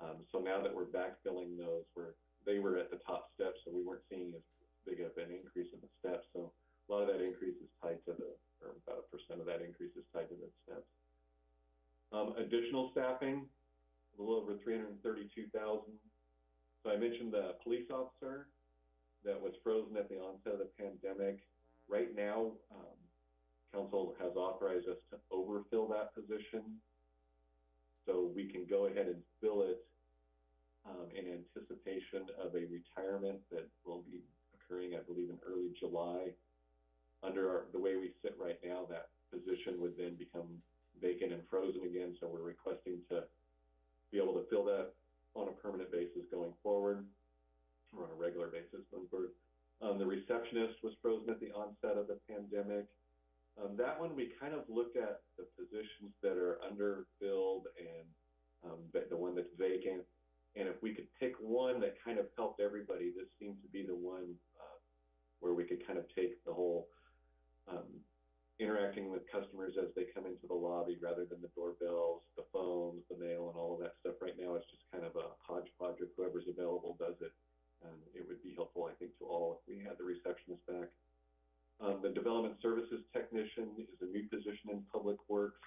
Um, so now that we're backfilling those, we're, they were at the top steps, so we weren't seeing as big of an increase in the steps. So a lot of that increase is tied to the, or about a percent of that increase is tied to the steps. Um, additional staffing, a little over three hundred and thirty-two thousand. So I mentioned the police officer that was frozen at the onset of the pandemic. Right now, um, council has authorized us to overfill that position. So we can go ahead and fill it, um, in anticipation of a retirement that will be occurring, I believe, in early July. Under our, the way we sit right now, that position would then become vacant and frozen again, so we're requesting to be able to fill that on a permanent basis going forward, or on a regular basis going forward. Um, the receptionist was frozen at the onset of the pandemic. Um, that one, we kind of looked at the positions that are underfilled and, um, the, one that's vacant. And if we could pick one that kind of helped everybody, this seemed to be the one, uh, where we could kind of take the whole, um, interacting with customers as they come into the lobby rather than the doorbells, the phones, the mail and all of that stuff. Right now, it's just kind of a hodgepodge of whoever's available does it. And it would be helpful, I think, to all if we had the receptionist back. Um, the development services technician is a new position in public works.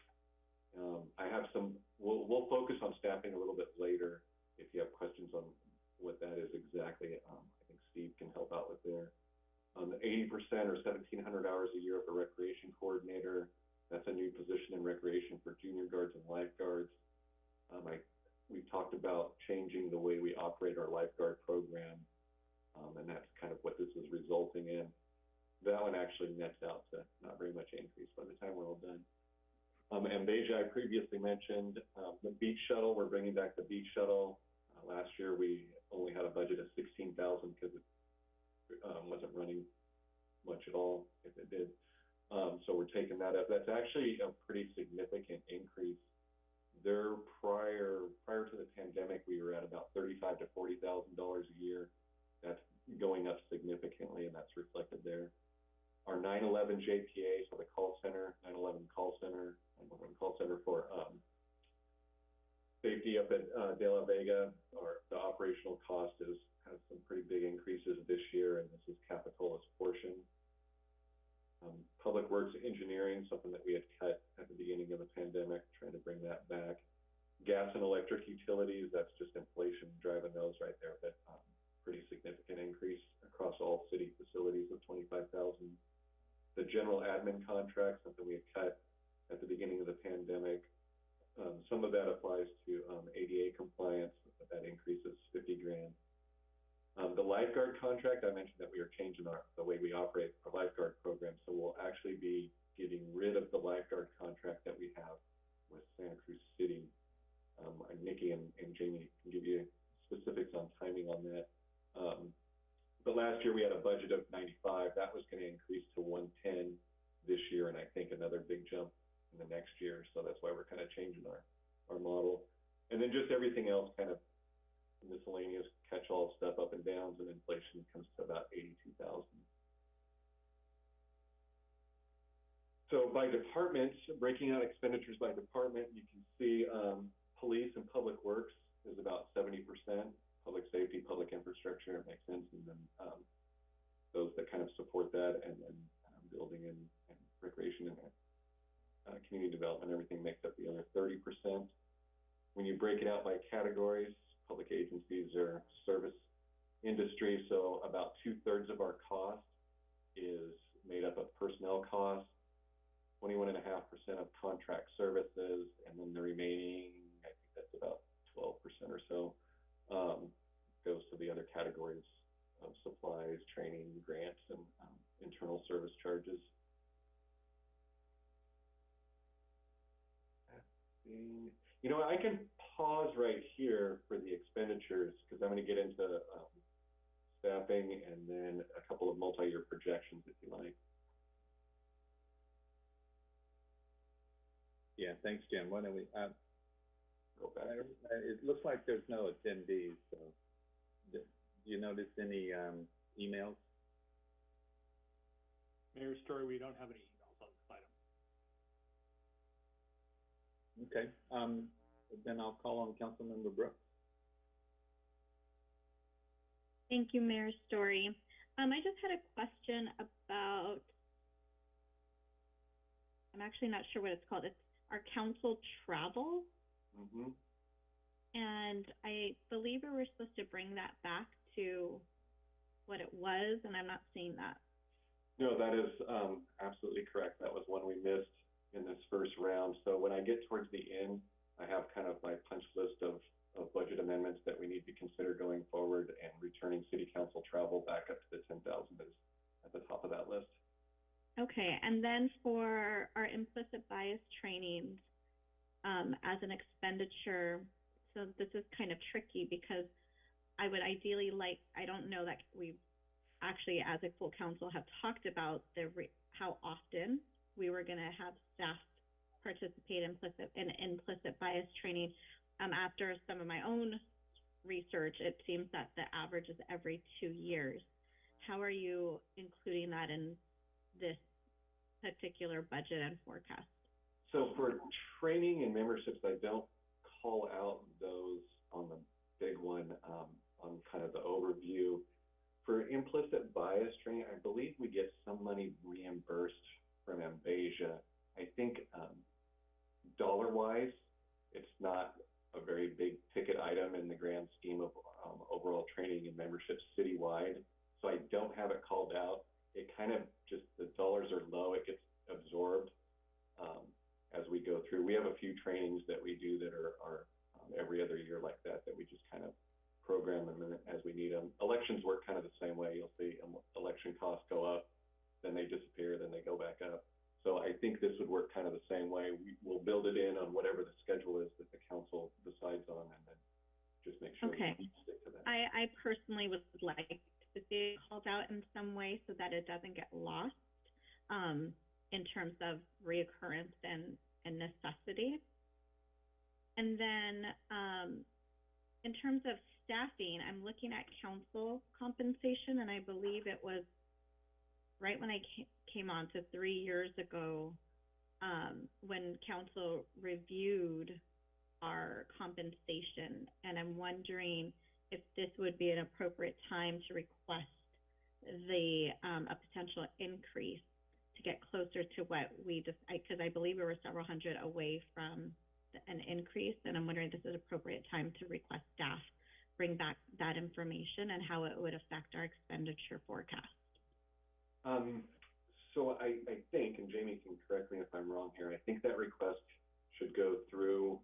Um, I have some, we'll, we'll focus on staffing a little bit later. If you have questions on what that is exactly, um, I think Steve can help out with there. Um, eighty percent or seventeen hundred hours a year of a recreation coordinator. That's a new position in recreation for junior guards and lifeguards. Um, I, we talked about changing the way we operate our lifeguard program. Um, and that's kind of what this is resulting in. That one actually nets out to not very much increase by the time we're all done. Um, MBASIA, I previously mentioned, um, the beach shuttle, we're bringing back the beach shuttle. Uh, last year, we only had a budget of sixteen thousand because it, um, wasn't running much at all, if it did. Um, so we're taking that up. That's actually a pretty significant increase. Their prior, prior to the pandemic, we were at about thirty-five to forty thousand dollars a year. That's going up significantly, and that's reflected there. Our nine-eleven JPA, so the call center, nine-eleven call center, nine-eleven call center for, um, safety up at, uh, DeLaveaga, or the operational cost is, has some pretty big increases this year, and this is Capitola's portion. Um, Public Works Engineering, something that we had cut at the beginning of the pandemic, trying to bring that back. Gas and electric utilities, that's just inflation driving those right there, but, um, pretty significant increase across all city facilities of twenty-five thousand. The general admin contract, something we had cut at the beginning of the pandemic. Um, some of that applies to, um, ADA compliance, but that increases fifty grand. Um, the lifeguard contract, I mentioned that we are changing our, the way we operate our lifeguard program, so we'll actually be getting rid of the lifeguard contract that we have with Santa Cruz City. Um, and Nikki and, and Jamie can give you specifics on timing on that. Um, but last year we had a budget of ninety-five, that was gonna increase to one-ten this year, and I think another big jump in the next year, so that's why we're kind of changing our, our model. And then just everything else kind of miscellaneous catch-all stuff up and downs and inflation comes to about 82,000. So by department, breaking out expenditures by department, you can see, um, police and public works is about seventy percent. Public safety, public infrastructure, it makes sense, and then, um, those that kind of support that, and then, um, building and, and recreation and, uh, community development, everything makes up the other thirty percent. When you break it out by categories, public agencies are service industry, so about two-thirds of our cost is made up of personnel costs, twenty-one and a half percent of contract services, and then the remaining, I think that's about twelve percent or so, um, goes to the other categories of supplies, training, grants, and, um, internal service charges. You know, I can pause right here for the expenditures, because I'm gonna get into, um, staffing and then a couple of multi-year projections, if you like. Yeah, thanks, Jim. Why don't we, uh, Go back. I- it looks like there's no attendees, so, do do you notice any, um, emails? Mayor Storey, we don't have any emails on this item. Okay, um, then I'll call on Councilmember Brooks. Thank you, Mayor Storey. Um, I just had a question about, I'm actually not sure what it's called. It's our council travel. Mm-hmm. And I believe we were supposed to bring that back to what it was, and I'm not seeing that. No, that is, um, absolutely correct. That was one we missed in this first round. So when I get towards the end, I have kind of my punch list of, of budget amendments that we need to consider going forward and returning city council travel back up to the ten thousand is at the top of that list. Okay, and then for our implicit bias trainings, um, as an expenditure, so this is kind of tricky because I would ideally like, I don't know that we actually, as a full council, have talked about the how often we were gonna have staff participate implicit in implicit bias training. Um, after some of my own research, it seems that the average is every two years. How are you including that in this particular budget and forecast? So for training and memberships, I don't call out those on the big one, um, on kind of the overview. For implicit bias training, I believe we get some money reimbursed from MBASIA. I think, um, dollar wise, it's not a very big ticket item in the grand scheme of, um, overall training and membership citywide. So I don't have it called out. It kind of just, the dollars are low, it gets absorbed, um, as we go through. We have a few trainings that we do that are, are, um, every other year like that, that we just kind of program them as we need them. Elections work kind of the same way. You'll see, election costs go up, then they disappear, then they go back up. So I think this would work kind of the same way. We, we'll build it in on whatever the schedule is that the council decides on and then just make sure Okay. we stick to that. I, I personally would like to see it called out in some way so that it doesn't get lost, um, in terms of reoccurrence and, and necessity. And then, um, in terms of staffing, I'm looking at council compensation and I believe it was right when I came, on to three years ago, um, when council reviewed our compensation. And I'm wondering if this would be an appropriate time to request the, um, a potential increase to get closer to what we just, I, cause I believe we were several hundred away from the- an increase. And I'm wondering if this is appropriate time to request staff bring back that information and how it would affect our expenditure forecast. Um, so I, I think, and Jamie can correct me if I'm wrong here, I think that request should go through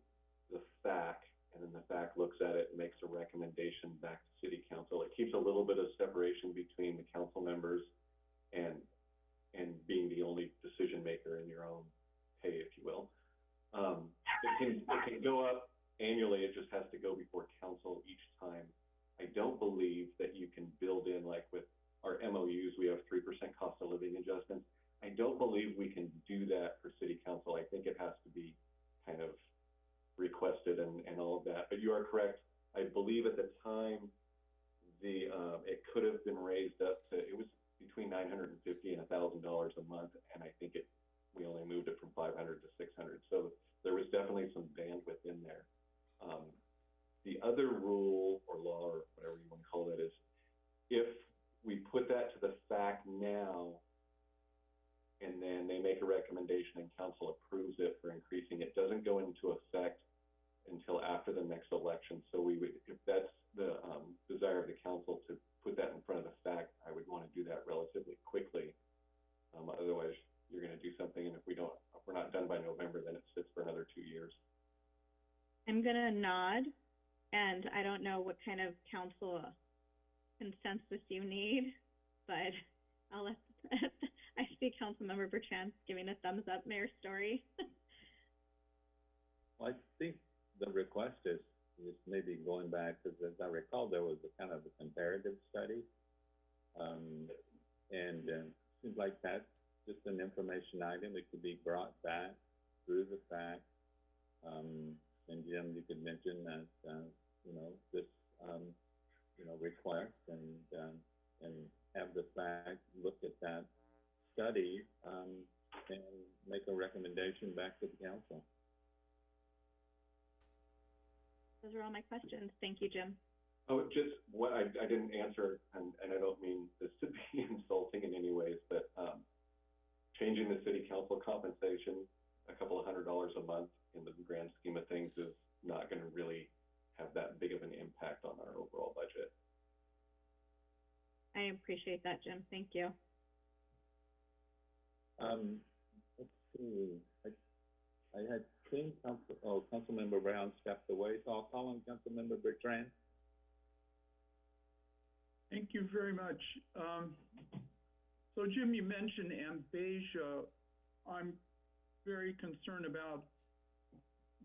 the FAC, and then the FAC looks at it and makes a recommendation back to city council. It keeps a little bit of separation between the council members and, and being the only decision maker in your own pay, if you will. Um, it can, it can go up annually, it just has to go before council each time. I don't believe that you can build in, like with our MOUs, we have 3% cost of living adjustments. I don't believe we can do that for city council. I think it has to be kind of requested and, and all of that. But you are correct. I believe at the time the uh, it could have been raised up to it was between 950 and thousand dollars a month, and I think it we only moved it from 500 to 600. So there was definitely some bandwidth in there. Um, the other rule or law or whatever you want to call that is if we put that to the FAC now, and then they make a recommendation and council approves it for increasing. It doesn't go into effect until after the next election. So we would, if that's the um, desire of the council to put that in front of the FAC, I would want to do that relatively quickly. Um, otherwise, you're going to do something, and if we don't, if we're not done by November, then it sits for another two years. I'm going to nod, and I don't know what kind of council consensus you need, but I'll let, [laughs] I see Councilmember Bertrand giving a thumbs up, Mayor Storey. [laughs] Well, I think the request is, is maybe going back, because as I recall, there was a kind of a comparative study. Um, and, uh, seems like that's just an information item, it could be brought back through the FAC. Um, and Jim, you could mention that, uh, you know, this, um, you know, request and, um, and have the FAC, look at that study, um, and make a recommendation back to the council. Those are all my questions. Thank you, Jim. Oh, just what I, I didn't answer, and, and I don't mean this to be [laughs] insulting in any ways, but, um, changing the city council compensation a couple of hundred dollars a month in the grand scheme of things is not gonna really have that big of an impact on our overall budget. I appreciate that, Jim. Thank you. Um, let's see, I, I had seen Council, oh, Councilmember Brown stepped away, so I'll call on Councilmember Bertrand. Thank you very much. Um, so Jim, you mentioned MBASIA. I'm very concerned about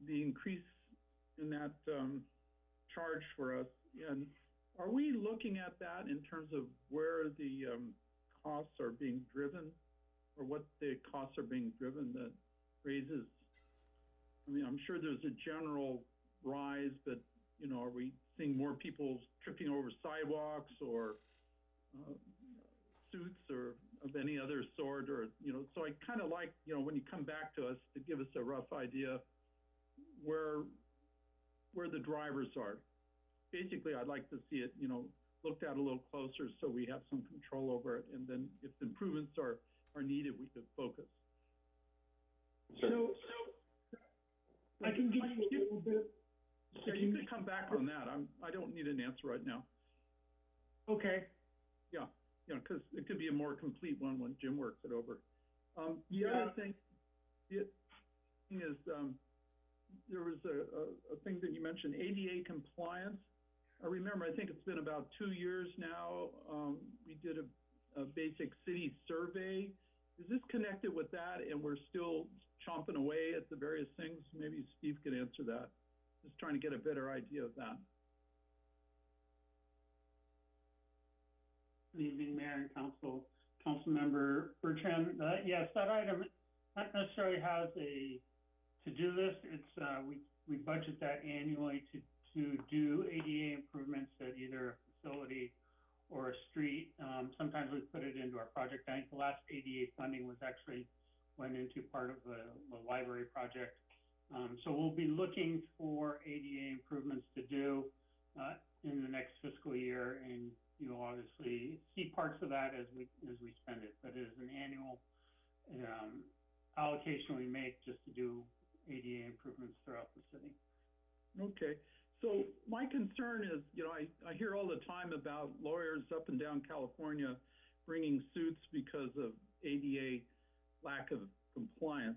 the increase in that, um, charge for us. And are we looking at that in terms of where the, um, costs are being driven? Or what the costs are being driven that raises? I mean, I'm sure there's a general rise, but, you know, are we seeing more people tripping over sidewalks or, uh, suits or of any other sort, or, you know, so I kind of like, you know, when you come back to us to give us a rough idea where, where the drivers are. Basically, I'd like to see it, you know, looked at a little closer so we have some control over it, and then if improvements are, are needed, we could focus. So, so I can give you a little bit. Yeah, you could come back on that, I'm, I don't need an answer right now. Okay, Yeah, you know, because it could be a more complete one when Jim works it over. Um, the Yeah. other thing, the thing is, um, there was a, a, a thing that you mentioned, ADA compliance. I remember, I think it's been about two years now, um, we did a, a basic city survey. Is this connected with that and we're still chomping away at the various things? Maybe Steve could answer that. Just trying to get a better idea of that. Good evening, Mayor and Council, Councilmember Bertrand. Uh, yes, that item not necessarily has a to-do this. It's, uh, we, we budget that annually to, to do ADA improvements at either a facility or a street. Um, sometimes we put it into our project. I think the last ADA funding was actually went into part of the, the library project. Um, so we'll be looking for ADA improvements to do, uh, in the next fiscal year and you'll obviously see parts of that as we, as we spend it, but it is an annual, um, allocation we make just to do ADA improvements throughout the city. Okay, so my concern is, you know, I, I hear all the time about lawyers up and down California bringing suits because of ADA lack of compliance.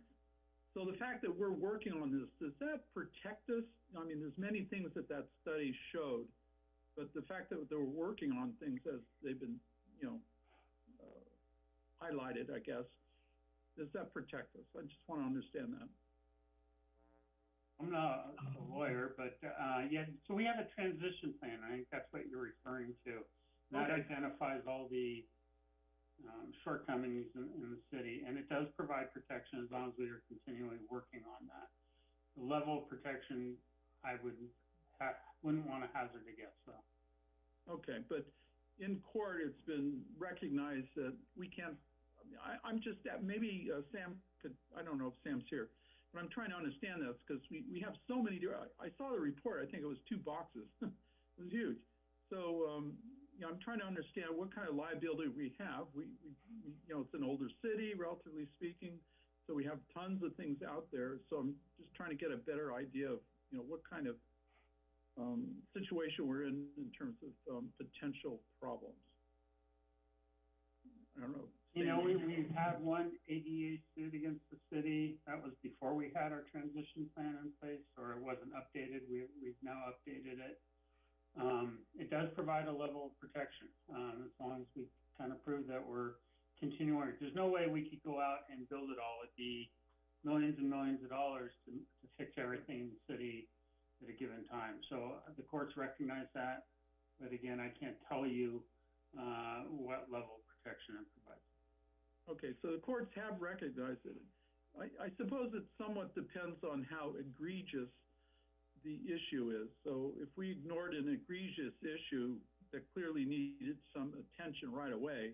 So the fact that we're working on this, does that protect us? I mean, there's many things that that study showed, but the fact that they're working on things as they've been, you know, uh, highlighted, I guess, does that protect us? I just want to understand that. I'm not a lawyer, but, uh, yeah, so we have a transition plan. I think that's what you're referring to. That Okay. identifies all the, um, shortcomings in, in the city, and it does provide protection as long as we are continually working on that. The level of protection, I would ha- wouldn't want to hazard a guess, though. Okay, but in court, it's been recognized that we can't, I, I'm just, uh, maybe uh, Sam could, I don't know if Sam's here, I'm trying to understand this, because we, we have so many, I, I saw the report, I think it was two boxes. [laughs] It was huge. So, um, you know, I'm trying to understand what kind of liability we have. We, we, we, you know, it's an older city, relatively speaking. So we have tons of things out there, so I'm just trying to get a better idea of, you know, what kind of, um, situation we're in, in terms of, um, potential problems. I don't know. You know, we, we've had one ADA suit against the city, that was before we had our transition plan in place, or it wasn't updated, we, we've now updated it. Um, it does provide a level of protection, um, as long as we kind of prove that we're continuing. There's no way we could go out and build it all, it'd be millions and millions of dollars to, to fix everything in the city at a given time. So uh, the courts recognize that, but again, I can't tell you, uh, what level of protection it provides. Okay, so the courts have recognized it. I, I suppose it somewhat depends on how egregious the issue is. So if we ignored an egregious issue that clearly needed some attention right away,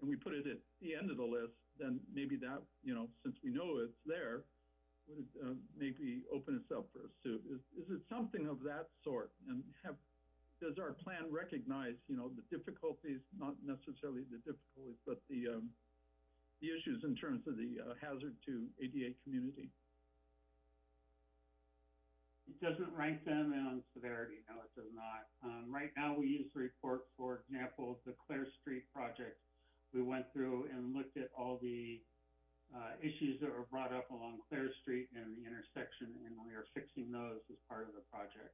and we put it at the end of the list, then maybe that, you know, since we know it's there, would, uh, maybe open us up for a suit. Is, is it something of that sort? And have, does our plan recognize, you know, the difficulties, not necessarily the difficulties, but the, um, the issues in terms of the uh, hazard to ADA community. It doesn't rank them on severity, no, it does not. Um, right now, we use the report, for example, the Clare Street project. We went through and looked at all the, uh, issues that were brought up along Clare Street and the intersection, and we are fixing those as part of the project.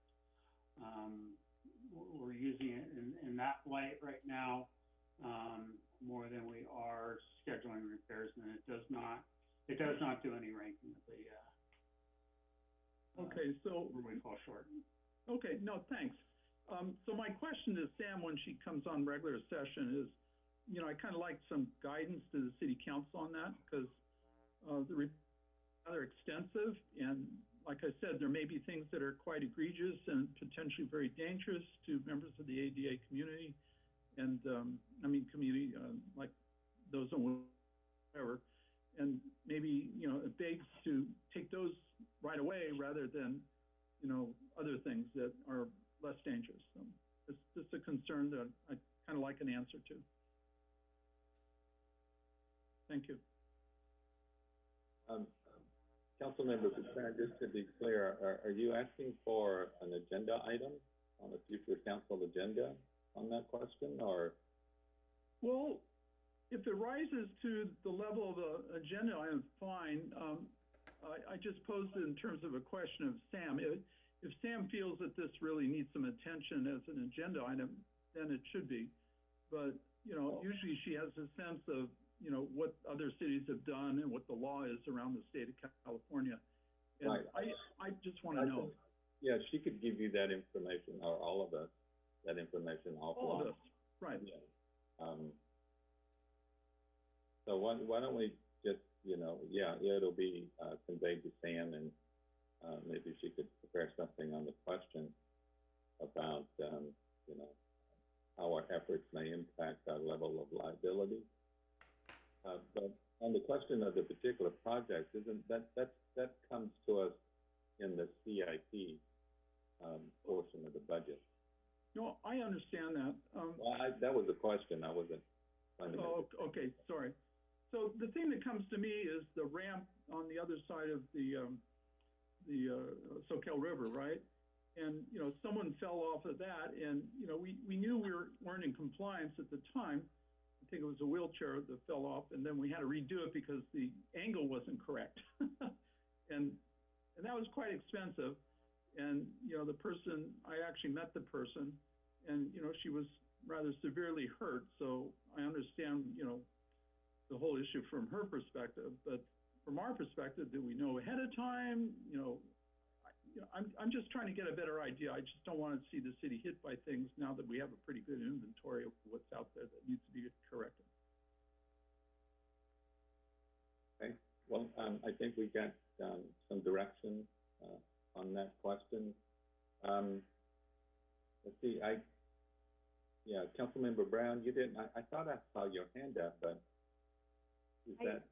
Um, we're- using it in, in that light right now, um, more than we are scheduling repairs, and it does not, it does not do any ranking of the, uh, uh, Okay, so, where we fall short. okay, no, thanks. Um, so my question to Sam when she comes on regular session is, you know, I kind of like some guidance to the city council on that, because, uh, the re- rather extensive, and like I said, there may be things that are quite egregious and potentially very dangerous to members of the ADA community. And, um, I mean, community, uh, like those on whatever. And maybe, you know, it begs to take those right away rather than, you know, other things that are less dangerous. So it's just a concern that I kind of like an answer to. Thank you. Um, Councilmember Buchanan, just to be clear, are, are you asking for an agenda item on a future council agenda on that question, or? Well, if it rises to the level of a agenda item, fine. Um, I, I just posed it in terms of a question of Sam. If, if Sam feels that this really needs some attention as an agenda item, then it should be. But, you know, usually she has a sense of, you know, what other cities have done and what the law is around the state of California. And Right. I, I just want to know, Yeah, she could give you that information, or all of us, that information offline. all right? Yeah. Um, so why, why don't we just, you know, yeah, it'll be, uh, conveyed to Sam and, uh, maybe she could prepare something on the question about, um, you know, how our efforts may impact our level of liability. Uh, but on the question of the particular project, isn't, that, that, that comes to us in the CIP, um, portion of the budget. No, I understand that. Um, Well, I, that was a question, I wasn't Oh, okay, sorry. So the thing that comes to me is the ramp on the other side of the, um, the, uh, Soquel River, right? And, you know, someone fell off of that and, you know, we, we knew we were, weren't in compliance at the time. I think it was a wheelchair that fell off and then we had to redo it because the angle wasn't correct. [laughs] And, and that was quite expensive. And, you know, the person, I actually met the person and, you know, she was rather severely hurt, so I understand, you know, the whole issue from her perspective, but from our perspective, do we know ahead of time, you know? I, you know, I'm, I'm just trying to get a better idea, I just don't wanna see the city hit by things now that we have a pretty good inventory of what's out there that needs to be corrected. Okay. Well, um, I think we got, um, some direction, uh, on that question. Um, let's see, I, yeah, Councilmember Brown, you didn't, I, I thought I saw your hand up, but is I- that,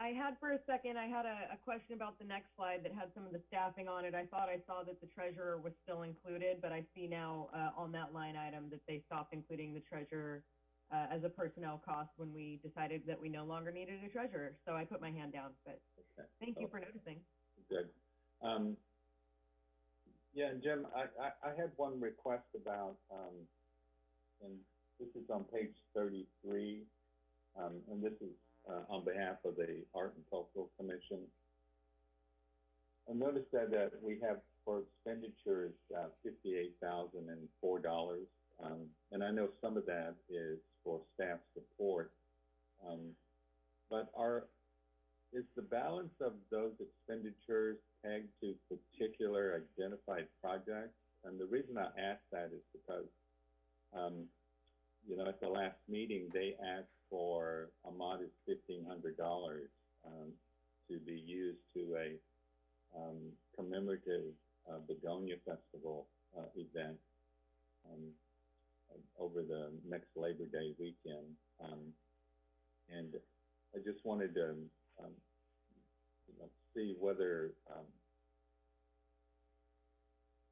I had for a second, I had a, a question about the next slide that had some of the staffing on it. I thought I saw that the treasurer was still included, but I see now, uh, on that line item that they stopped including the treasurer, uh, as a personnel cost when we decided that we no longer needed a treasurer. So I put my hand down, but Okay. thank you Oh, for noticing. Good. Um, yeah, and Jim, I, I, I had one request about, um, and this is on page thirty-three, um, and this is, uh, on behalf of the Art and Cultural Commission. I noticed that, that we have for expenditures, uh, fifty-eight thousand and four dollars. Um, and I know some of that is for staff support. Um, but are, is the balance of those expenditures to particular identified projects? And the reason I ask that is because, um, you know, at the last meeting, they asked for a modest fifteen hundred dollars, um, to be used to a, um, commemorative, uh, Begonia Festival, uh, event, um, over the next Labor Day weekend. Um, and I just wanted to, know, see whether, um,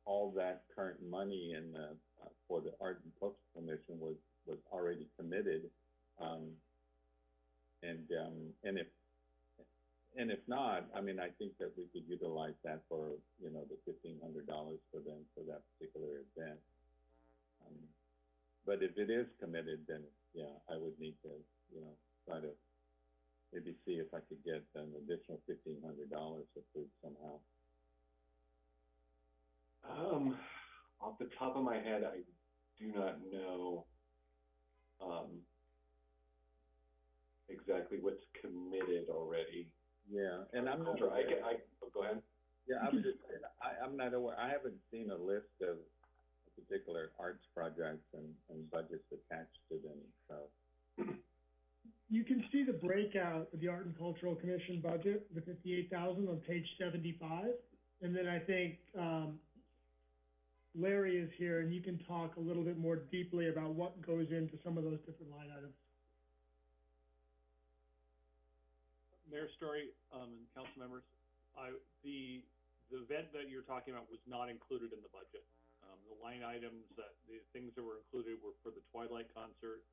all that current money in the, uh, for the Art and Culture Commission was, was already committed. Um, and, um, and if, and if not, I mean, I think that we could utilize that for, you know, the fifteen hundred dollars for them, for that particular event. Um, but if it is committed, then, yeah, I would need to, you know, try to maybe see if I could get an additional fifteen hundred dollars approved somehow. Um, off the top of my head, I do not know, um, exactly what's committed already. Yeah, and I'm not Sure, I can, I, oh, go ahead. yeah, I was just, saying, I, I'm not aware, I haven't seen a list of particular arts projects and, and budgets attached to them, so. [clears throat] You can see the breakout of the Art and Cultural Commission budget, the fifty-eight thousand on page seventy-five. And then I think, um, Larry is here and you can talk a little bit more deeply about what goes into some of those different line items. Mayor Storey, um, and council members, I, the, the event that you're talking about was not included in the budget. Um, the line items that, the things that were included were for the Twilight concert,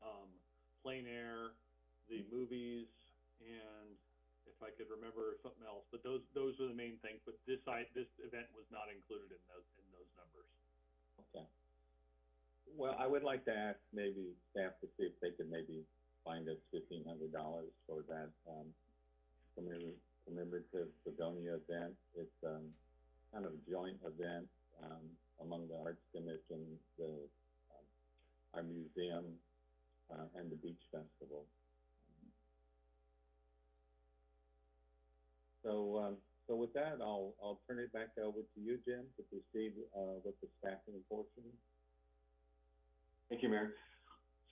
um, plein air, the mm-hmm. movies, and if I could remember something else, but those, those are the main things, but this I, this event was not included in those, in those numbers. Okay. Well, I would like to ask maybe staff to see if they could maybe find us fifteen hundred dollars for that, um, commemor- commemorative Begonia event. It's, um, kind of a joint event, um, among the Arts Commission, the, um, our museum, uh, and the Beach Festival. So, um, so with that, I'll, I'll turn it back over to you, Jim, to proceed, uh, with the staffing portion. Thank you, Mayor.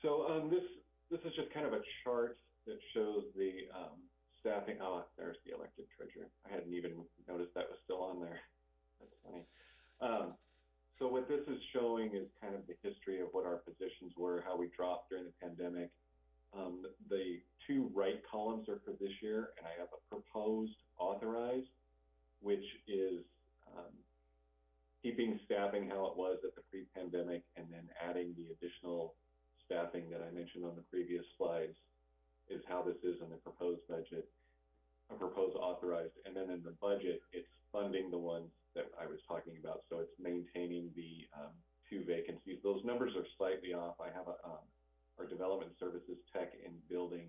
So, um, this, this is just kind of a chart that shows the, um, staffing, oh, there's the elected treasurer. I hadn't even noticed that was still on there. That's funny. Um, so what this is showing is kind of the history of what our positions were, how we dropped during the pandemic. Um, the two right columns are for this year, and I have a proposed authorized, which is, um, keeping staffing how it was at the pre-pandemic and then adding the additional staffing that I mentioned on the previous slides is how this is in the proposed budget, a proposed authorized. And then in the budget, it's funding the ones that I was talking about. So it's maintaining the, um, two vacancies. Those numbers are slightly off. I have a, um, our development services tech and building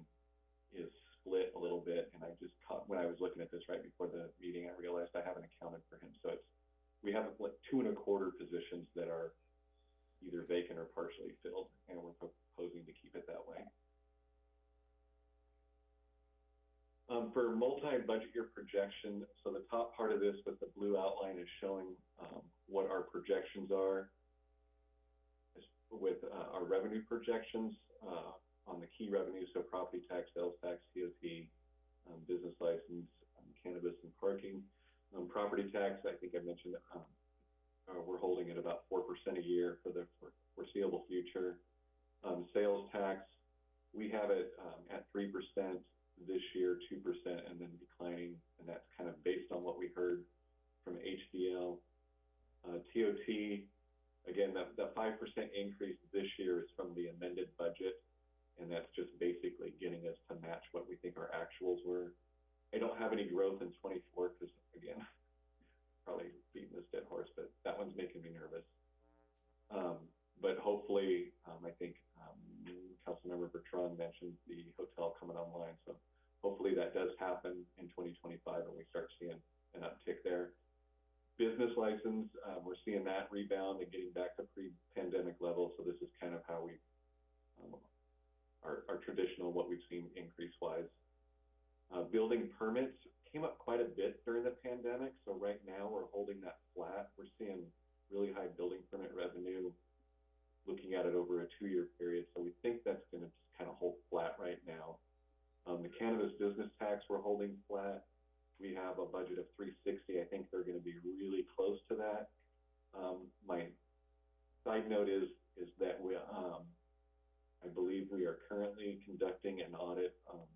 is split a little bit. And I just caught, when I was looking at this right before the meeting, I realized I haven't accounted for him. So it's, we have like two and a quarter positions that are either vacant or partially filled, and we're proposing to keep it that way. Um, for multi-budget year projection, so the top part of this with the blue outline is showing, um, what our projections are with, uh, our revenue projections, uh, on the key revenues, so property tax, sales tax, TOT, um, business license, um, cannabis and parking. Um, property tax, I think I mentioned, um, uh, we're holding at about four percent a year for the fore- foreseeable future. Um, sales tax, we have it, um, at three percent this year, two percent, and then declining, and that's kind of based on what we heard from HDL. Uh, TOT, again, that, that five percent increase this year is from the amended budget and that's just basically getting us to match what we think our actuals were. I don't have any growth in 24 because, again, [laughs] probably beating this dead horse, but that one's making me nervous. Um, but hopefully, um, I think um, Councilmember Bertrand mentioned the hotel coming online, so hopefully that does happen in 2025 and we start seeing an uptick there. Business license, um, we're seeing that rebound and getting back to pre-pandemic levels, so this is kind of how we um, our, our traditional, what we've seen increase wise. Uh, building permits came up quite a bit during the pandemic, so right now we're holding that flat. We're seeing really high building permit revenue, looking at it over a two-year period, so we think that's gonna just kind of hold flat right now. Um, the cannabis business tax, we're holding flat. We have a budget of three sixty, I think they're gonna be really close to that. Um, my side note is, is that we, um, I believe we are currently conducting an audit, um,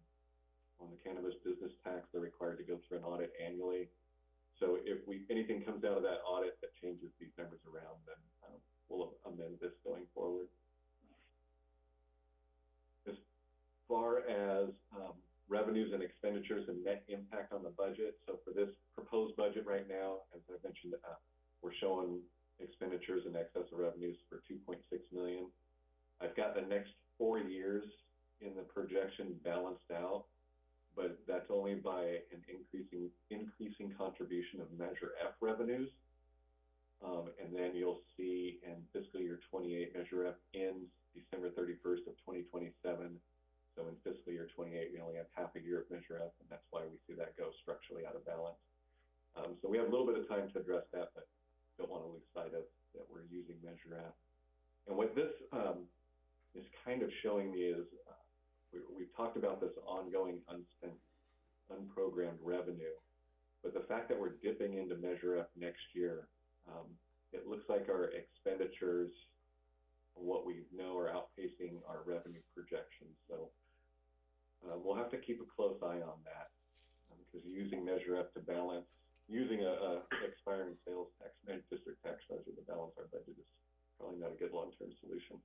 on the cannabis business tax, they're required to go through an audit annually. So if we, anything comes out of that audit that changes these numbers around, then, um, we'll amend this going forward. As far as, um, revenues and expenditures and net impact on the budget, so for this proposed budget right now, as I mentioned, uh, we're showing expenditures in excess of revenues for two point six million. I've got the next four years in the projection balanced out, but that's only by an increasing, increasing contribution of Measure F revenues. Um, and then you'll see in fiscal year twenty-eight, Measure F ends December thirty-first of twenty twenty-seven. So in fiscal year twenty-eight, we only have half a year of Measure F, and that's why we see that go structurally out of balance. Um, so we have a little bit of time to address that, but don't want to lose sight of that we're using Measure F. And what this, um, is kind of showing me is, uh, we, we've talked about this ongoing unspent, unprogrammed revenue. But the fact that we're dipping into Measure F next year, um, it looks like our expenditures, what we know are outpacing our revenue projections. So, uh, we'll have to keep a close eye on that. um, Because using Measure F to balance, using a, a expiring sales tax, uh, district tax measure to balance our budget is probably not a good long-term solution.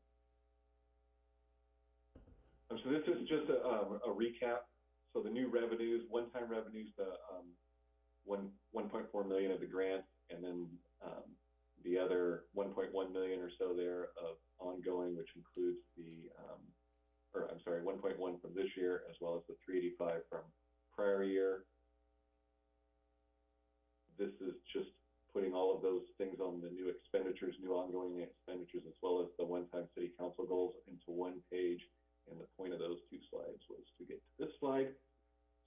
Um, so this is just a, um, a recap. So the new revenues, one-time revenues, the, um, one, one point four million of the grant, and then, um, the other one point one million or so there of ongoing, which includes the, um, or I'm sorry, one point one from this year, as well as the three eighty-five from prior year. This is just putting all of those things on the new expenditures, new ongoing expenditures, as well as the one-time city council goals into one page. And the point of those two slides was to get to this slide.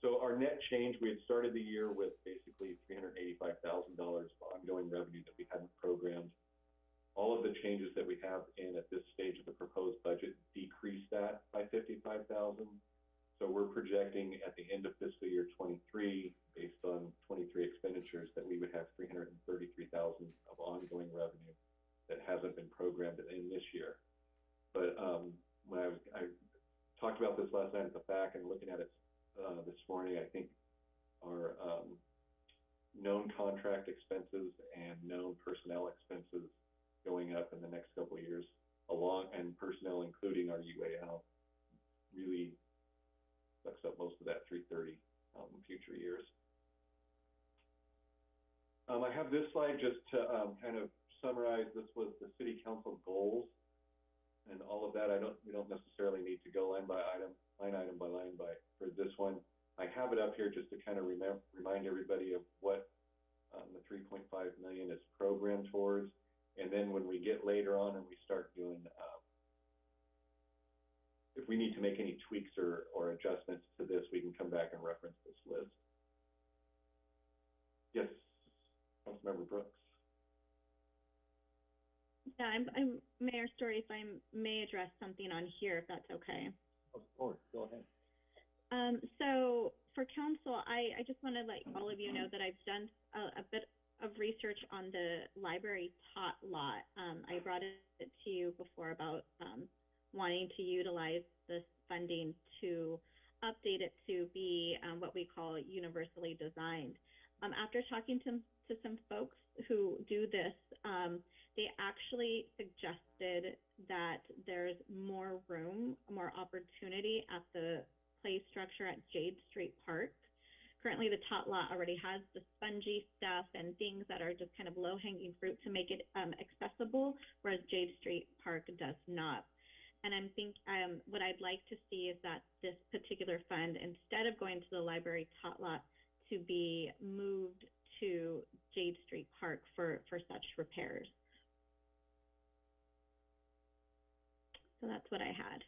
So our net change, we had started the year with basically three hundred eighty-five thousand dollars of ongoing revenue that we hadn't programmed. All of the changes that we have in at this stage of the proposed budget decrease that by fifty-five thousand. So we're projecting at the end of fiscal year twenty-three, based on twenty-three expenditures, that we would have three hundred and thirty-three thousand of ongoing revenue that hasn't been programmed in this year. But, um, when I I talked about this last night at the FAC and looking at it uh, this morning, I think our, um, known contract expenses and known personnel expenses going up in the next couple of years, along, and personnel including our UAL, really sucks up most of that three thirty, um, in future years. Um, I have this slide just to, um, kind of summarize, this was the city council goals and all of that, I don't, we don't necessarily need to go line by item, line item by line by, for this one. I have it up here just to kind of remind everybody of what, um, the three point five million is programmed towards. And then when we get later on and we start doing, um, if we need to make any tweaks or, or adjustments to this, we can come back and reference this list. Yes, Councilmember Brooks. Yeah, I'm, I'm, Mayor Storey, if I may address something on here, if that's okay. Of course, go ahead. Um, so for council, I, I just want to let all of you know that I've done a, a bit of research on the library tot lot. Um, I brought it to you before about, um, wanting to utilize this funding to update it to be, um, what we call universally designed. Um, after talking to, to some folks who do this, um, they actually suggested that there's more room, more opportunity at the play structure at Jade Street Park. currently the tot lot already has the spongy stuff and things that are just kind of low hanging fruit to make it um, accessible, whereas Jade Street Park does not. And I'm think um, what I'd like to see is that this particular fund, instead of going to the library tot lot, to be moved to Jade Street Park for for such repairs. So that's what I had.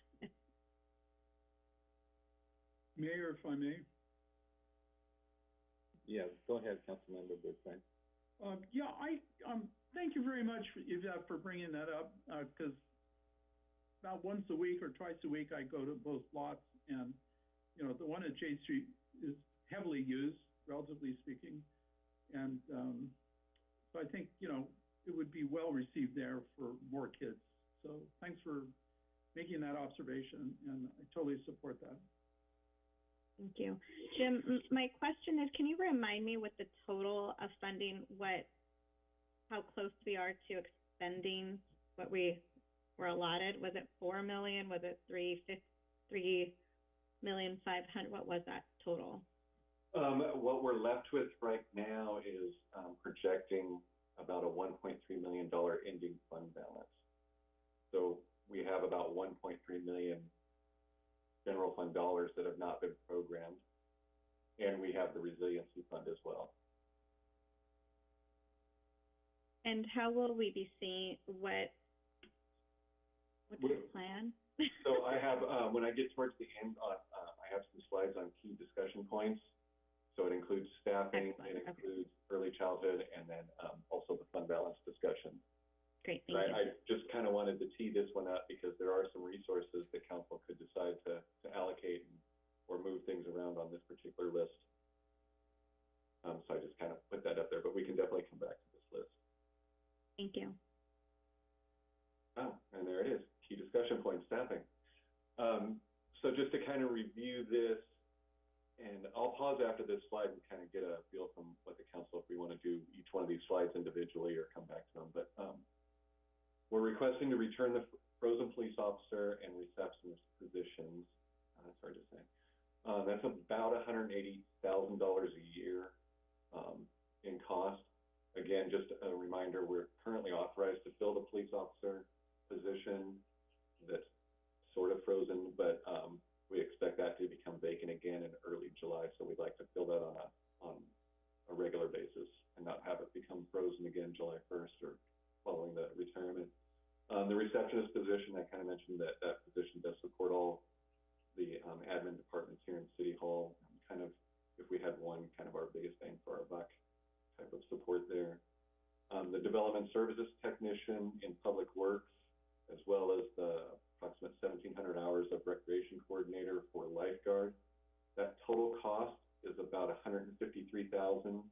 Mayor, if I may, Yeah, go ahead, Councilmember Bertrand. Um, yeah, I, um, thank you very much, for Yvette, for bringing that up, uh 'cause about once a week or twice a week, I go to both lots, and, you know, the one at Jade Street is heavily used, relatively speaking, and, um, so I think, you know, it would be well received there for more kids. So thanks for making that observation, and I totally support that. Thank you. Jim, m- my question is, can you remind me what the total of funding, what, how close we are to expending what we were allotted? Was it four million? Was it three fif- three million five hundred? What was that total? Um, what we're left with right now is, um, projecting about a one point three million dollar ending fund balance. So we have about one point three million general fund dollars that have not been programmed. And we have the resiliency fund as well. And how will we be seeing, what, what's the plan? So I have, um, when I get towards the end, on, uh, I have some slides on key discussion points. So it includes staffing, Excellent, it okay. includes early childhood, and then, um, also the fund balance discussion. Great, thank Right, you. I just kind of wanted to tee this one up because there are some resources that council could decide to, to allocate and- or move things around on this particular list. Um, so I just kind of put that up there, but we can definitely come back to this list. Thank you. Oh, and there it is, key discussion point, staffing. Um, so just to kind of review this, and I'll pause after this slide and kind of get a feel from what the council, if we want to do each one of these slides individually or come back to them, but, um, we're requesting to return the frozen police officer and receptionist positions, uh, hard to say. Uh, that's about hundred and eighty thousand dollars a year, um, in cost. Again, just a reminder, we're currently authorized to fill the police officer position that's sort of frozen, but, um, we expect that to become vacant again in early July, so we'd like to fill that on a, on a regular basis and not have it become frozen again July first or following the retirement. Um, the receptionist position, I kind of mentioned that that position does support all the, um, admin departments here in City Hall. Kind of, if we had one, kind of our biggest bang for our buck type of support there. Um, the development services technician in public works, as well as the approximate seventeen hundred hours of recreation coordinator for lifeguard. That total cost is about hundred and fifty-three thousand.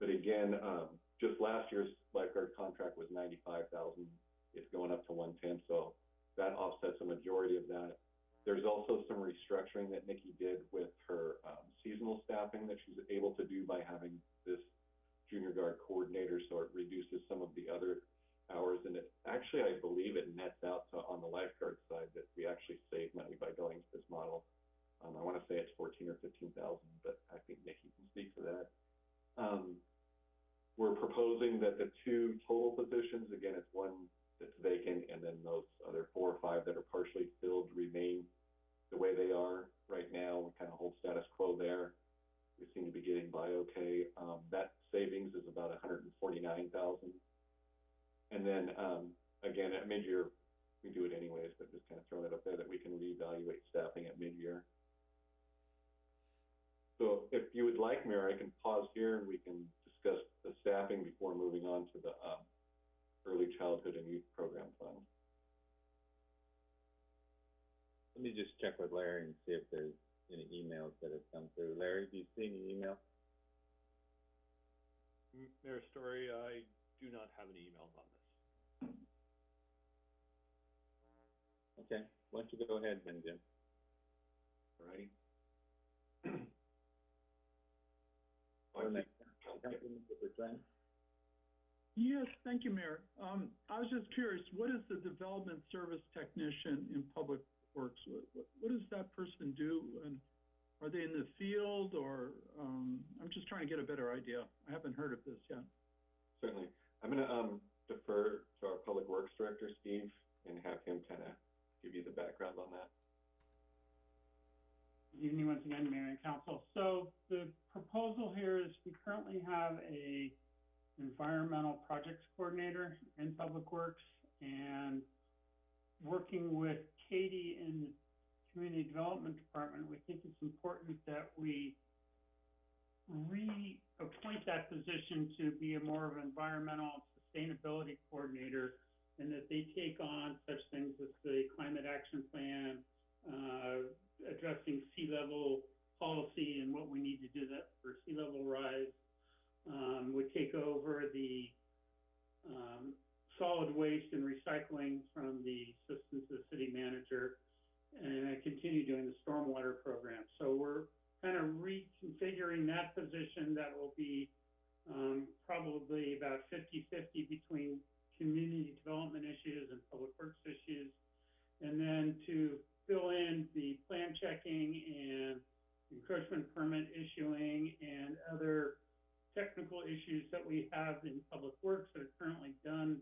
But again, um, just last year's lifeguard contract was ninety-five thousand. It's going up to one-ten, so that offsets a majority of that. There's also some restructuring that Nikki did with her, um, seasonal staffing that she's able to do by having this junior guard coordinator, so it reduces some of the other hours, and it, actually, I believe it nets out to, on the lifeguard side, that we actually save money by going to this model. Um, I wanna say it's fourteen or fifteen thousand, but I think Nikki can speak to that. Um, we're proposing that the two total positions, again, it's one that's vacant, and then those other four or five that are partially filled remain the way they are right now, we kind of hold status quo there. We seem to be getting by okay, um, that savings is about a hundred and forty-nine thousand. And then, um, again, at mid-year, we do it anyways, but just kind of throwing it up there that we can reevaluate staffing at mid-year. So if you would like, Mayor, I can pause here and we can discuss the staffing before moving on to the, um, early childhood and youth program fund. Let me just check with Larry and see if there's any emails that have come through. Larry, do you see any email? M- Mayor Storey, I do not have any emails on this. Okay, why don't you go ahead then, Jim? Alrighty? [clears throat] Or next, Councilmember Bertrand? Yes, thank you, Mayor. Um, I was just curious, what is the development service technician in public works? What, what, what does that person do? And Are they in the field or, um, I'm just trying to get a better idea. I haven't heard of this yet. Certainly. I'm gonna, um, defer to our Public Works Director, Steve, and have him kind of give you the background on that. Good evening once again, Mayor and Council. So the proposal here is we currently have a environmental projects coordinator in Public Works and working with Katie in the Community Development Department, we think it's important that we reappoint that position to be a more of an environmental sustainability coordinator and that they take on such things as the climate action plan, uh, addressing sea level policy and what we need to do that for sea level rise. Um, would take over the, um, solid waste and recycling from the assistant to the city manager and I continue doing the stormwater program. So we're kind of reconfiguring that position that will be, um, probably about 50-50 between community development issues and public works issues. And then to fill in the plan checking and encroachment permit issuing and other technical issues that we have in public works that are currently done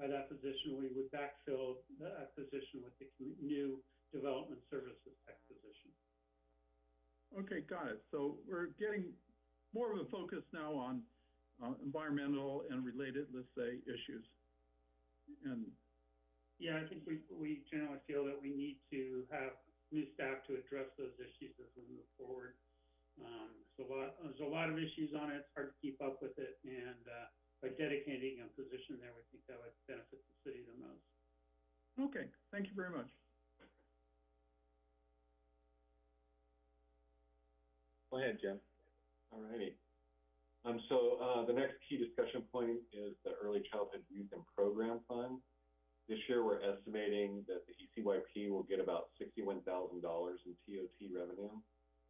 by that position, we would backfill that position with the new development services tech position. Okay, got it. So we're getting more of a focus now on, uh, environmental and related, let's say, issues. And, Yeah, I think we, we generally feel that we need to have new staff to address those issues as we move forward. Um, there's a lot, there's a lot of issues on it, it's hard to keep up with it, and, uh, by dedicating a position there, we think that would benefit the city the most. okay, thank you very much. Go ahead, Jim. All righty. Um, so, uh, the next key discussion point is the Early Childhood Youth and Program Fund. This year, we're estimating that the ECYP will get about sixty-one thousand dollars in TOT revenue.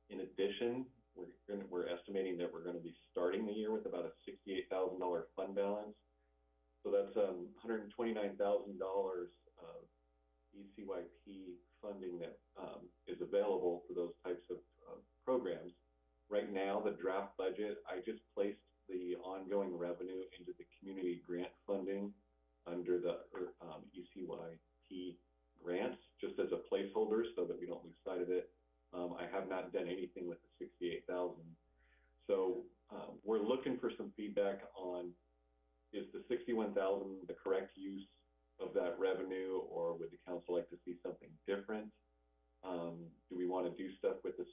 In addition, we're gonna, we're estimating that we're gonna be starting the year with about a sixty-eight thousand dollar fund balance. So that's, um, hundred and twenty-nine thousand dollars of ECYP funding that, um, is available for those types of, programs. Right now, the draft budget, I just placed the ongoing revenue into the community grant funding under the, um, ECYP grants, just as a placeholder so that we don't lose sight of it. Um, I have not done anything with the sixty-eight thousand. So, um, we're looking for some feedback on, is the sixty-one thousand the correct use of that revenue, or would the council like to see something different? Um, do we wanna do stuff with the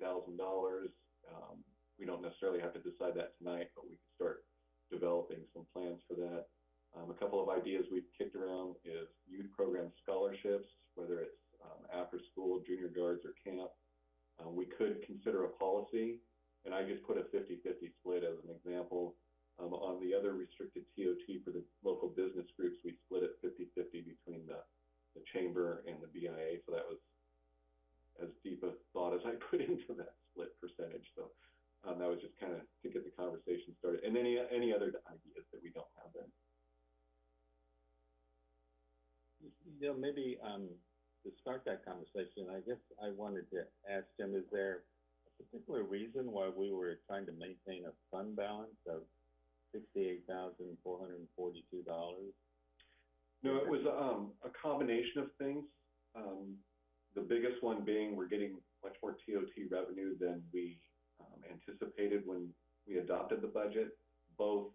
thousand dollars? Um, we don't necessarily have to decide that tonight, but we could start developing some plans for that. Um, a couple of ideas we've kicked around is youth program scholarships, whether it's, um, after school, junior guards or camp. Uh, we could consider a policy, and I just put a 50-50 split as an example. Um, on the other restricted TOT for the local business groups, we split it 50-50 between the, the chamber and the BIA, so that was as deep a thought as I [laughs] put into that split percentage, so, um, that was just kind of to get the conversation started, and any, any other ideas that we don't have then. You know, maybe, um, to start that conversation, I guess I wanted to ask Jim, is there a particular reason why we were trying to maintain a fund balance of sixty-eight thousand, four hundred and forty-two dollars? No, it was, um, a combination of things. Um, the biggest one being we're getting much more TOT revenue than we, um, anticipated when we adopted the budget, both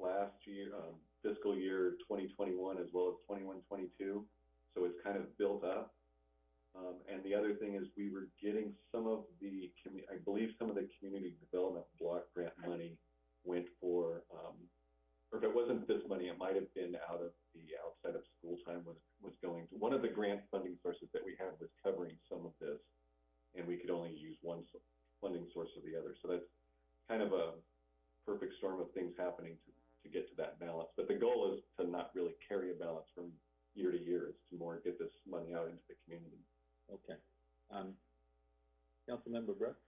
last year, um, fiscal year twenty twenty-one as well as twenty-one, twenty-two. So it's kind of built up. Um, and the other thing is we were getting some of the, I believe some of the community development block grant money went for, um, or if it wasn't this money, it might have been out of the outside of school time was, was going to, one of the grant funding sources that we had was covering some of this. And we could only use one funding source or the other. So that's kind of a perfect storm of things happening to, to get to that balance. But the goal is to not really carry a balance from year to year. It's to more get this money out into the community. Okay. Um, Councilmember Brooks?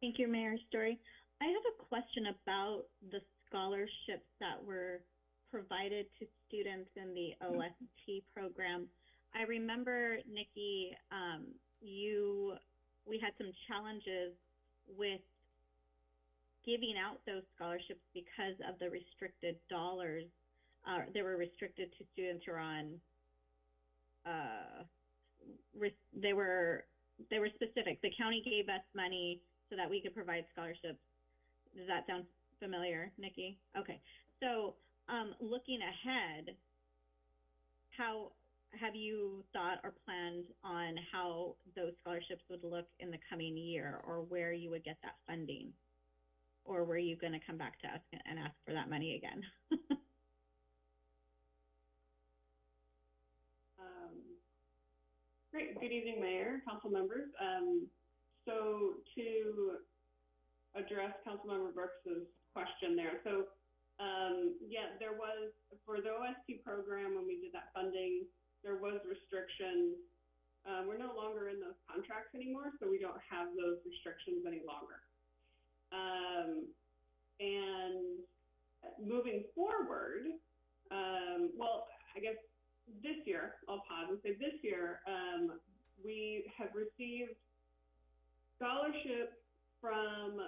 Thank you, Mayor Storey. I have a question about the scholarships that were provided to students in the OST program. I remember, Nikki, um, you, we had some challenges with giving out those scholarships because of the restricted dollars. Uh, they were restricted to students who are on, uh, res- they were, they were specific. The county gave us money so that we could provide scholarships. Does that sound familiar, Nikki? Okay. So, um, looking ahead, how have you thought or planned on how those scholarships would look in the coming year or where you would get that funding? Or were you going to come back to us and ask for that money again? [laughs] Um, Great, good evening, Mayor, council members. Um, so to address Councilmember Brooks's question there, so, um, yeah, there was, for the OST program, when we did that funding, there was restrictions. Um, we're no longer in those contracts anymore, so we don't have those restrictions any longer. Um, and moving forward, um, well, I guess this year, I'll pause and say this year, um, we have received scholarships from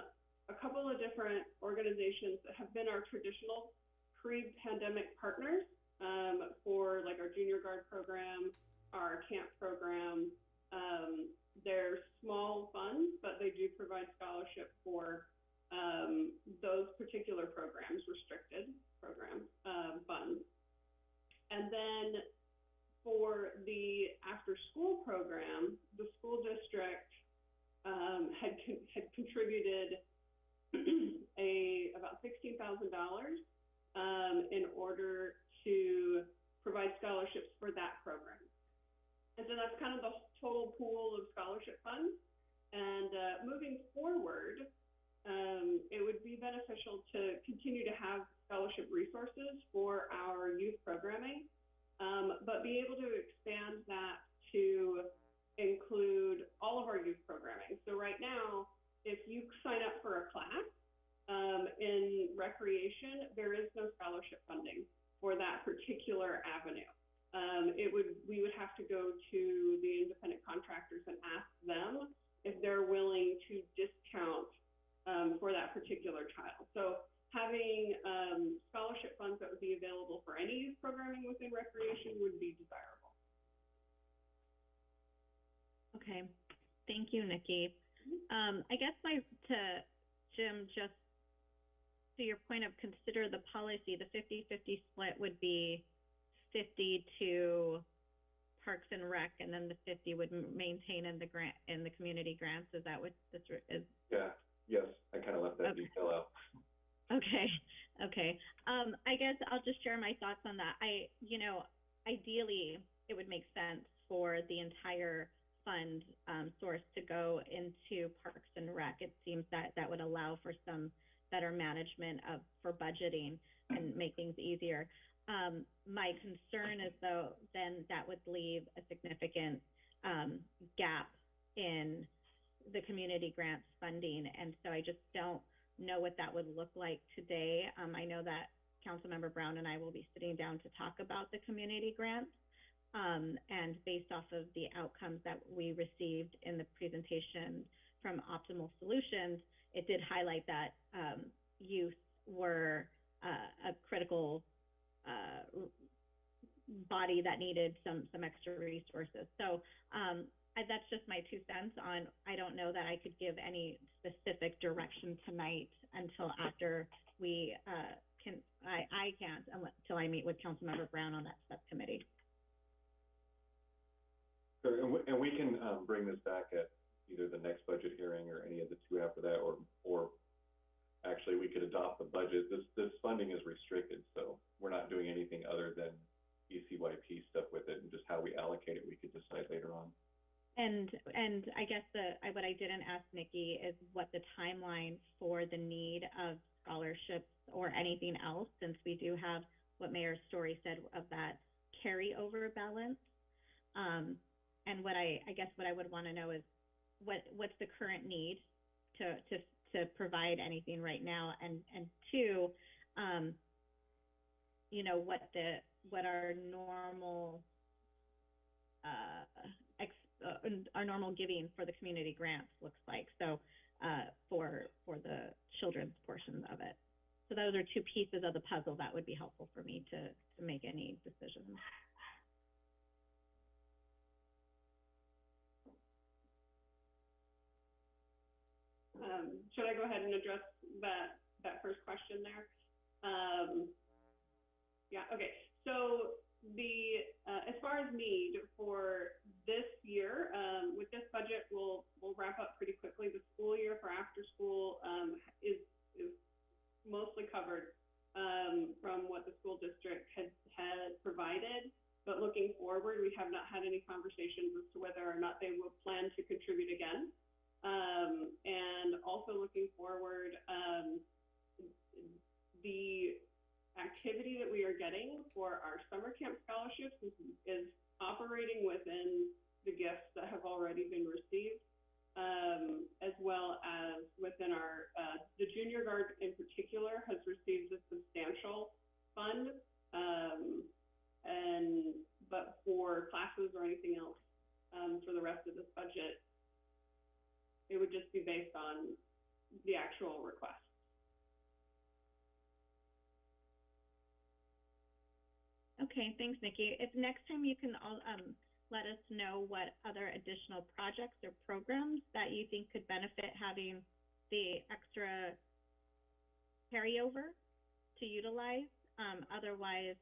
a couple of different organizations that have been our traditional pre-pandemic partners um, for like our junior guard program, our camp program. Um, they're small funds, but they do provide scholarship for um, those particular programs, restricted program um, funds. And then for the after-school program, the school district um, had con- had contributed [clears throat] a about sixteen thousand dollars um, in order to provide scholarships for that program. And so that's kind of the total pool of scholarship funds. And uh, moving forward, um, it would be beneficial to continue to have scholarship resources for our youth programming, um, but be able to expand that to include all of our youth programming. So right now, if you sign up for a class um, in recreation, there is no scholarship funding for that particular avenue. Um, it would we would have to go to the independent contractors and ask them if they're willing to discount um, for that particular child. So having um, scholarship funds that would be available for any youth programming within recreation would be desirable. Okay, thank you, Nikki. Um, I guess my, to Jim, just to your point of consider the policy, the 50-50 split would be fifty to Parks and Rec, and then the fifty would maintain in the grant, in the community grants, is that what this is? Yeah, yes, I kind of left that Okay. detail out. Okay, okay. Um, I guess I'll just share my thoughts on that. I, you know, ideally, it would make sense for the entire fund, um, source to go into Parks and Rec. It seems that that would allow for some better management of, for budgeting and make things easier. Um, my concern is though, then that would leave a significant, um, gap in the community grants funding. And so I just don't know what that would look like today. Um, I know that Councilmember Brown and I will be sitting down to talk about the community grants. Um, and based off of the outcomes that we received in the presentation from Optimal Solutions, it did highlight that, um, youth were, uh, a critical, uh, body that needed some, some extra resources. So, um, That's just my two cents on, I don't know that I could give any specific direction tonight until after we, uh, can, I, I can't until I meet with Councilmember Brown on that subcommittee. And we, and we can, um, bring this back at either the next budget hearing or any of the two after that, or, or actually, we could adopt the budget. This, this funding is restricted, so we're not doing anything other than ECYP stuff with it, and just how we allocate it, we could decide later on. And, and I guess the, I, what I didn't ask Nikki is what the timeline for the need of scholarships or anything else, since we do have what Mayor Storey said of that carryover balance. Um, and what I, I guess what I would want to know is what, what's the current need to, to, to provide anything right now? And, and two, um, you know, what the, what our normal, uh, uh, our normal giving for the community grants looks like. So, uh, for, for the children's portion of it. So those are two pieces of the puzzle that would be helpful for me to, to make any decisions. Um, should I go ahead and address that, that first question there? Um, yeah, okay. So the, uh, as far as need for this year, um, with this budget, we'll, we'll wrap up pretty quickly. The school year for after school, um, is, is mostly covered, um, from what the school district has had provided. But looking forward, we have not had any conversations as to whether or not they will plan to contribute again. Um, and also looking forward, um, the activity that we are getting for our summer camp scholarships is, is operating within the gifts that have already been received, um, as well as within our, uh, the junior guard in particular has received a substantial fund. Um, and, but for classes or anything else, um, for the rest of this budget, it would just be based on the actual request. Okay, thanks, Nikki. If next time you can all, um, let us know what other additional projects or programs that you think could benefit having the extra carryover to utilize. Um, otherwise,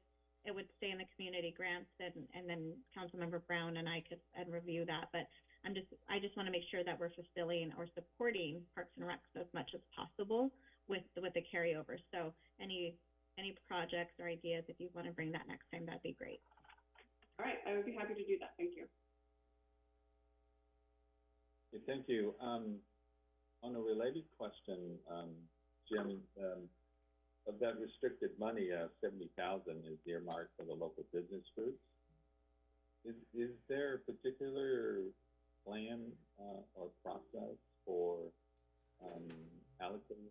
it would stay in the community grants and, and then Councilmember Brown and I could, and review that. But I'm just, I just want to make sure that we're fulfilling or supporting Parks and Recs as much as possible with, with the carryover. So any, any projects or ideas, if you want to bring that next time, that'd be great. All right, I would be happy to do that. Thank you. Okay, thank you. Um, on a related question, um, Jim, um, of that restricted money, uh, seventy thousand is earmarked for the local business groups. Is, is there a particular plan, uh, or process for, um, allocating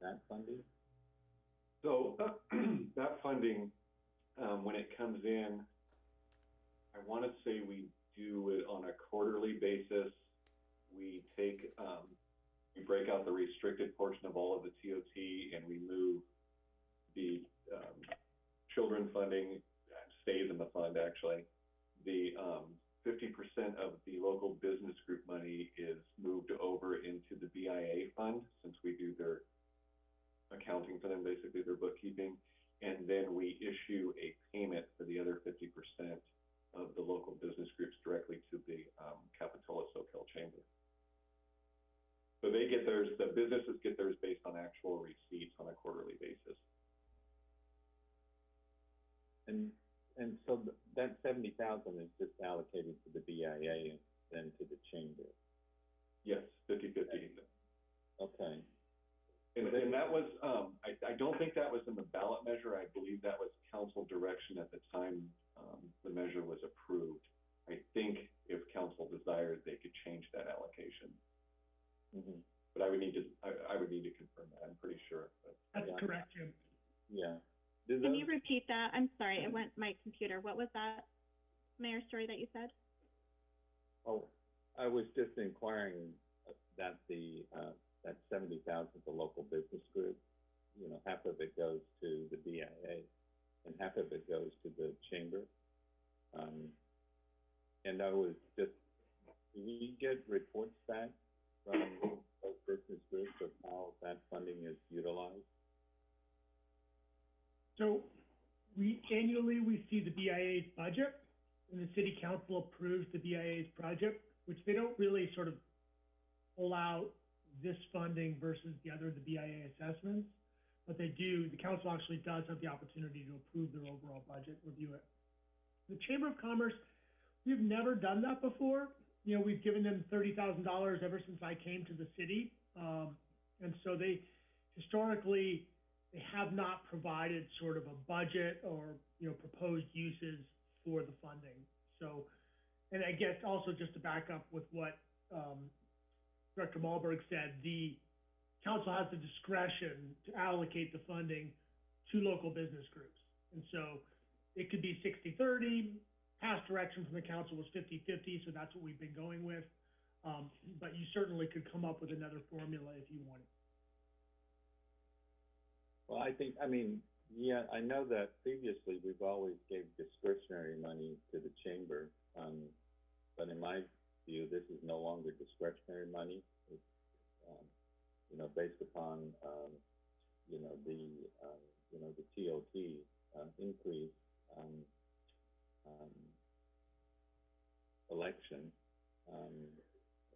that funding? So [clears throat] that funding, um, when it comes in, I want to say we do it on a quarterly basis. We take, um, we break out the restricted portion of all of the TOT and we move the, um, children funding uh, stays in the fund actually. The, um, fifty percent of the local business group money is moved over into the BIA fund since we do their accounting for them, basically their bookkeeping. And then we issue a payment for the other fifty percent of the local business groups directly to the, um, Capitola Soquel Chamber. So they get theirs, the businesses get theirs based on actual receipts on a quarterly basis. And, and so that seventy thousand is just allocated to the BIA and then to the chamber? Yes, fifty-fifty. Okay, And, and that was, um, I, I don't think that was in the ballot measure. I believe that was council direction at the time, um, the measure was approved. I think if council desired, they could change that allocation, mhm, but I would need to, I, I would need to confirm that. I'm pretty sure, but. That's Yeah. correct, Jim. yeah. Do Can you repeat that? I'm sorry, it went my computer. What was that, Mayor Storey, that you said? Oh, I was just inquiring uh, that the, uh, that seventy thousand to local business group, you know, half of it goes to the BIA and half of it goes to the chamber. Um, and I was just, we get reports back from those business groups of how that funding is utilized? So we, annually, we see the BIA's budget, and the city council approves the BIA's project, which they don't really sort of pull out this funding versus the other, the BIA assessments. But they do, the council actually does have the opportunity to approve their overall budget, review it. The Chamber of Commerce, we've never done that before. You know, we've given them thirty thousand dollars ever since I came to the city. Um, and so they, historically, they have not provided sort of a budget or, you know, proposed uses for the funding. So, and I guess also just to back up with what, um, Director Malberg said, the council has the discretion to allocate the funding to local business groups. And so it could be 60-30, past direction from the council was 50 50, so that's what we've been going with. Um, but you certainly could come up with another formula if you wanted. Well, I think, I mean, yeah, I know that previously we've always gave discretionary money to the chamber. Um, but in my view, this is no longer discretionary money. Um, you know, based upon, um, you know, the, um, you know, the TOT, uh, increase, um, um, election. Um,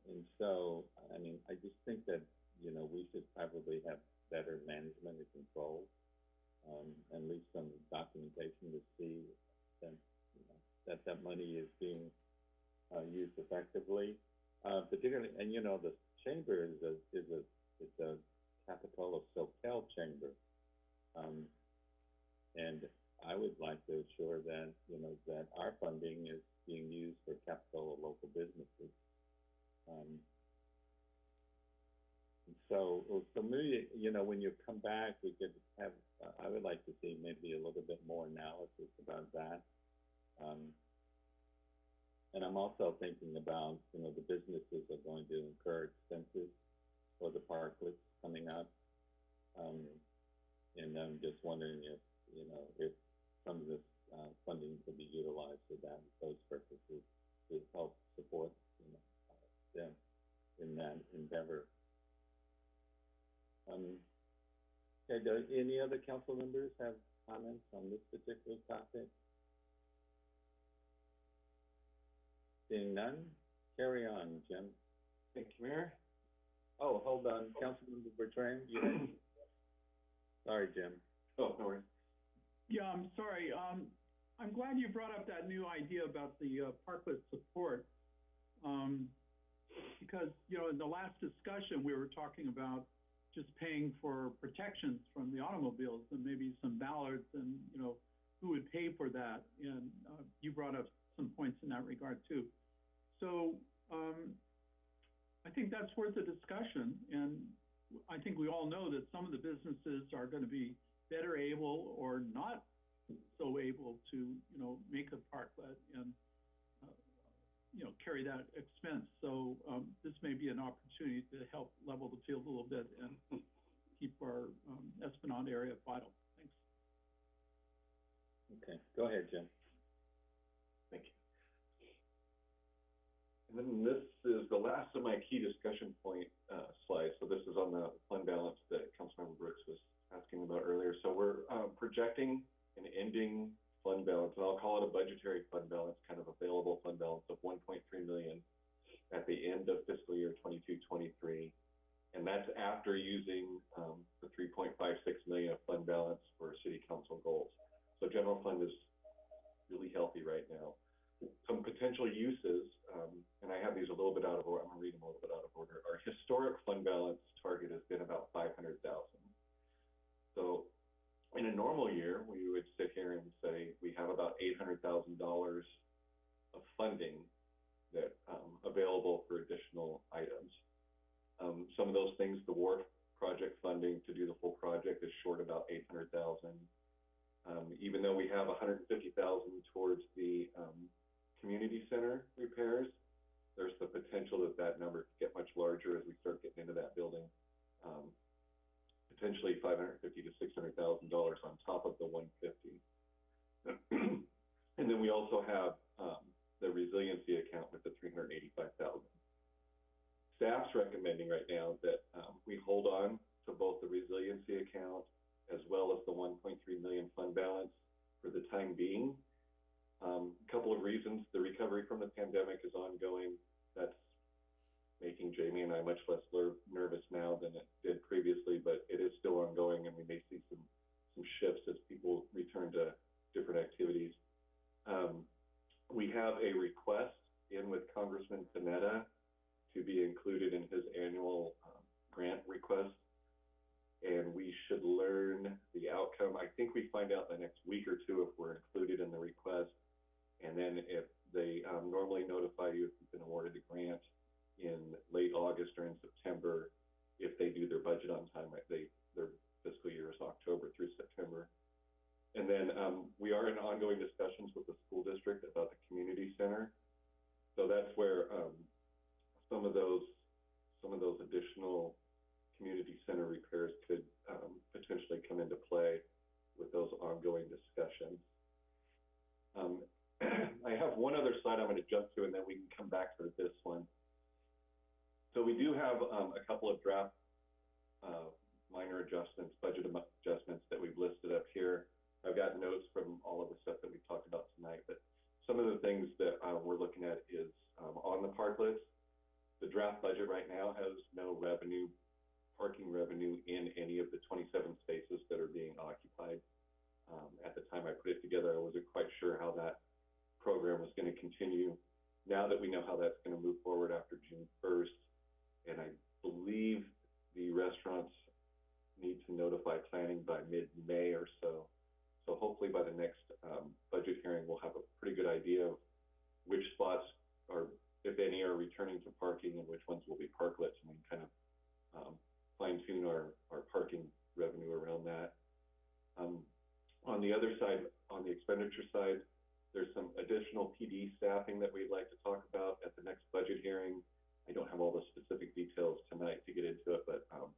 and so, I mean, I just think that, you know, we should probably have better management and control. Um, and leave some documentation to see that, you know, that that money is being, uh, used effectively. Uh, particularly, and you know, the chamber is a, is a, is a of Soquel chamber. Um, and I would like to assure that, you know, that our funding is being used for capital of local businesses. Um, so, so maybe, you know, when you come back, we could have, uh, I would like to see maybe a little bit more analysis about that. Um, and I'm also thinking about, you know, the businesses are going to incur expenses for the parklets coming up. Um, and I'm just wondering if, you know, if some of this, uh, funding could be utilized for that, those purposes, to help support, you know, them in that endeavor. Um, okay, do any other council members have comments on this particular topic? Seeing none, carry on, Jim. Thank you, Mayor. Oh, hold on, Councilmember Bertrand, you had, sorry, Jim. Oh, no worries. Yeah, I'm sorry. Um, I'm glad you brought up that new idea about the, uh, parklet support. Um, because, you know, in the last discussion, we were talking about just paying for protections from the automobiles and maybe some bollards and, you know, who would pay for that? And, uh, you brought up some points in that regard too. So, um, I think that's worth a discussion and I think we all know that some of the businesses are gonna be better able or not so able to, you know, make a parklet and, uh, you know, carry that expense. So, um, this may be an opportunity to help level the field a little bit and keep our, um, Esplanade area vital. Thanks. Okay, go ahead, Jim. And then this is the last of my key discussion point, uh, slides. So this is on the fund balance that Councilmember Brooks was asking about earlier. So we're, uh, projecting an ending fund balance, and I'll call it a budgetary fund balance, kind of available fund balance of one point three million at the end of fiscal year 22-23, And that's after using, um, the three point five six million of fund balance for city council goals. So general fund is really healthy right now. Some potential uses, um, and I have these a little bit out of order, I'm gonna read them a little bit out of order. Our historic fund balance target has been about five hundred thousand. So in a normal year, we would sit here and say, we have about eight hundred thousand dollars of funding that, um, available for additional items. Um, some of those things, the wharf project funding to do the full project is short about eight hundred thousand. Um, even though we have a hundred and fifty thousand towards the, um, community center repairs, there's the potential that that number could get much larger as we start getting into that building. Um, potentially five hundred fifty to six hundred thousand dollars on top of the one fifty. And then we also have, um, the resiliency account with the three hundred eighty-five thousand. Staff's recommending right now that, um, we hold on to both the resiliency account as well as the one point three million fund balance for the time being. Um, a couple of reasons, the recovery from the pandemic is ongoing, that's making Jamie and I much less nervous now than it did previously, but it is still ongoing and we may see some, some shifts as people return to different activities. Um, we have a request in with Congressman Panetta to be included in his annual, um, grant request. And we should learn the outcome. I think we find out the next week or two if we're included in the request. And then if they um, normally notify you if you've been awarded the grant in late August or in September, if they do their budget on time, they their fiscal year is October through September. And then um, we are in ongoing discussions with the school district about the community center. So that's where um, some of those some of those additional slide I'm gonna jump to, and then we can come back to this one. So we do have, um, a couple of draft, uh, minor adjustments, budget am- adjustments that we've listed up here. I've got notes from all of the stuff that we've talked about tonight, but some of the things that, uh, we're looking at is, um, on the park list. The draft budget right now has no revenue, parking revenue in any of the twenty-seven spaces that are being occupied. Um, at the time I put it together, I wasn't quite sure how that program was gonna continue. Now that we know how that's gonna move forward after June first, and I believe the restaurants need to notify planning by mid-May or so. So hopefully by the next, um, budget hearing, we'll have a pretty good idea of which spots are, if any, are returning to parking and which ones will be parklets, and we can kind of, um, fine tune our, our parking revenue around that. Um, on the other side, on the expenditure side, there's some additional PD staffing that we'd like to talk about at the next budget hearing. I don't have all the specific details tonight to get into it, but, um,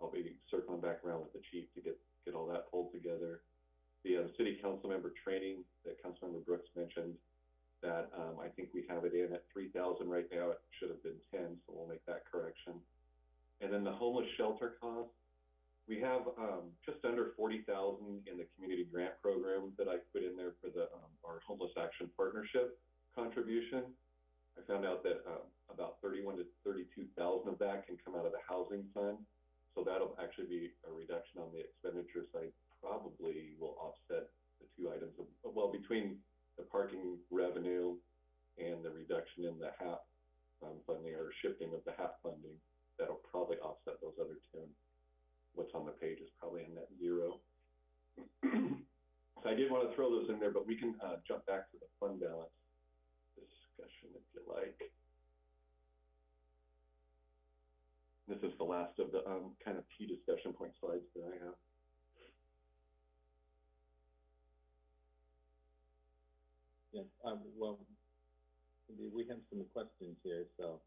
I'll be circling back around with the chief to get, get all that pulled together. The, uh, city council member training that Councilmember Brooks mentioned, that, um, I think we have it in at three thousand right now, it should have been ten, so we'll make that correction. And then the homeless shelter cost, we have, um, just under forty thousand in the community grant program that I put in there for the, um, our homeless action partnership contribution. I found out that, um, about thirty-one to thirty-two thousand of that can come out of the housing fund. So that'll actually be a reduction on the expenditure side, probably will offset the two items of, well, between the parking revenue and the reduction in the HAP, um, funding or shifting of the HAP funding, that'll probably offset those other two. What's on the page is probably a net zero. So I did wanna throw those in there, but we can, uh, jump back to the fund balance discussion if you like. This is the last of the, um, kind of key discussion point slides that I have. Yeah, um, well, we- we have some questions here, so,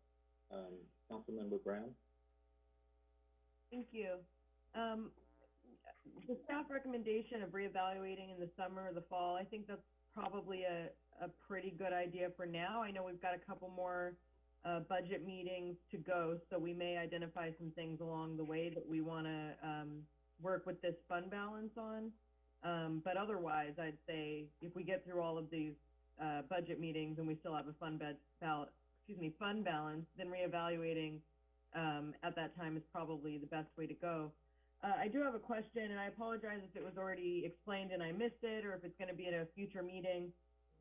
um, Councilmember Brown? Thank you. Um, the staff recommendation of reevaluating in the summer or the fall, I think that's probably a, a pretty good idea for now. I know we've got a couple more, uh, budget meetings to go, so we may identify some things along the way that we wanna, um, work with this fund balance on. Um, but otherwise, I'd say if we get through all of these, uh, budget meetings and we still have a fund bed, bal- excuse me, fund balance, then reevaluating, um, at that time is probably the best way to go. Uh, I do have a question, and I apologize if it was already explained and I missed it, or if it's gonna be at a future meeting.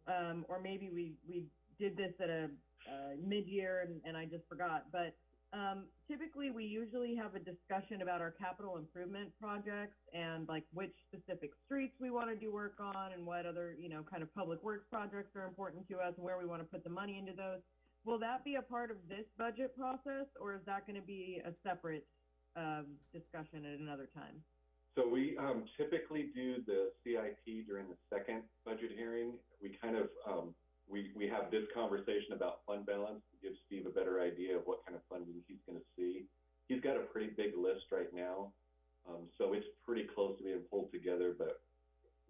Um, or maybe we, we did this at a, uh, mid-year and, and I just forgot, but, um, typically, we usually have a discussion about our capital improvement projects and like which specific streets we wanna do work on and what other, you know, kind of public works projects are important to us and where we wanna put the money into those. Will that be a part of this budget process, or is that gonna be a separate, um, discussion at another time? So we, um, typically do the CIP during the second budget hearing. We kind of, um, we, we have this conversation about fund balance to give Steve a better idea of what kind of funding he's gonna see. He's got a pretty big list right now, um, so it's pretty close to being pulled together, but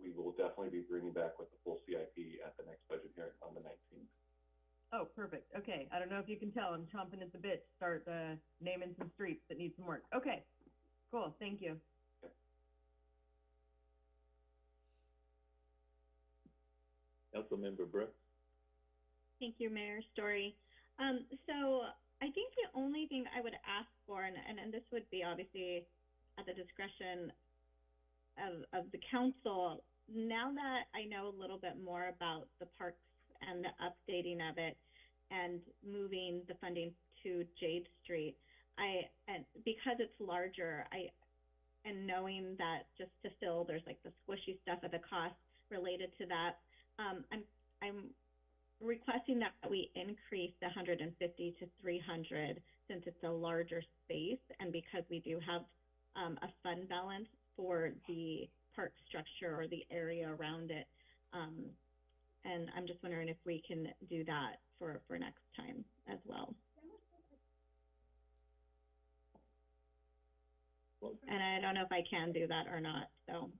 we will definitely be bringing back with the full CIP at the next budget hearing on the nineteenth. Oh, perfect, okay, I don't know if you can tell, I'm chomping at the bit to start, uh, naming some streets that need some work, okay, cool, thank you. Councilmember Brooks? Thank you, Mayor Storey. Um, so I think the only thing I would ask for, and, and, and this would be obviously at the discretion of, of the council, now that I know a little bit more about the parks and the updating of it and moving the funding to Jade Street, I, and because it's larger, I, and knowing that just to fill, there's like the squishy stuff of the cost related to that, um, I'm, I'm requesting that we increase the hundred and fifty to three hundred since it's a larger space and because we do have um, a fund balance for the park structure or the area around it. Um, and I'm just wondering if we can do that for, for next time as well. Well, And I don't know if I can do that or not, so.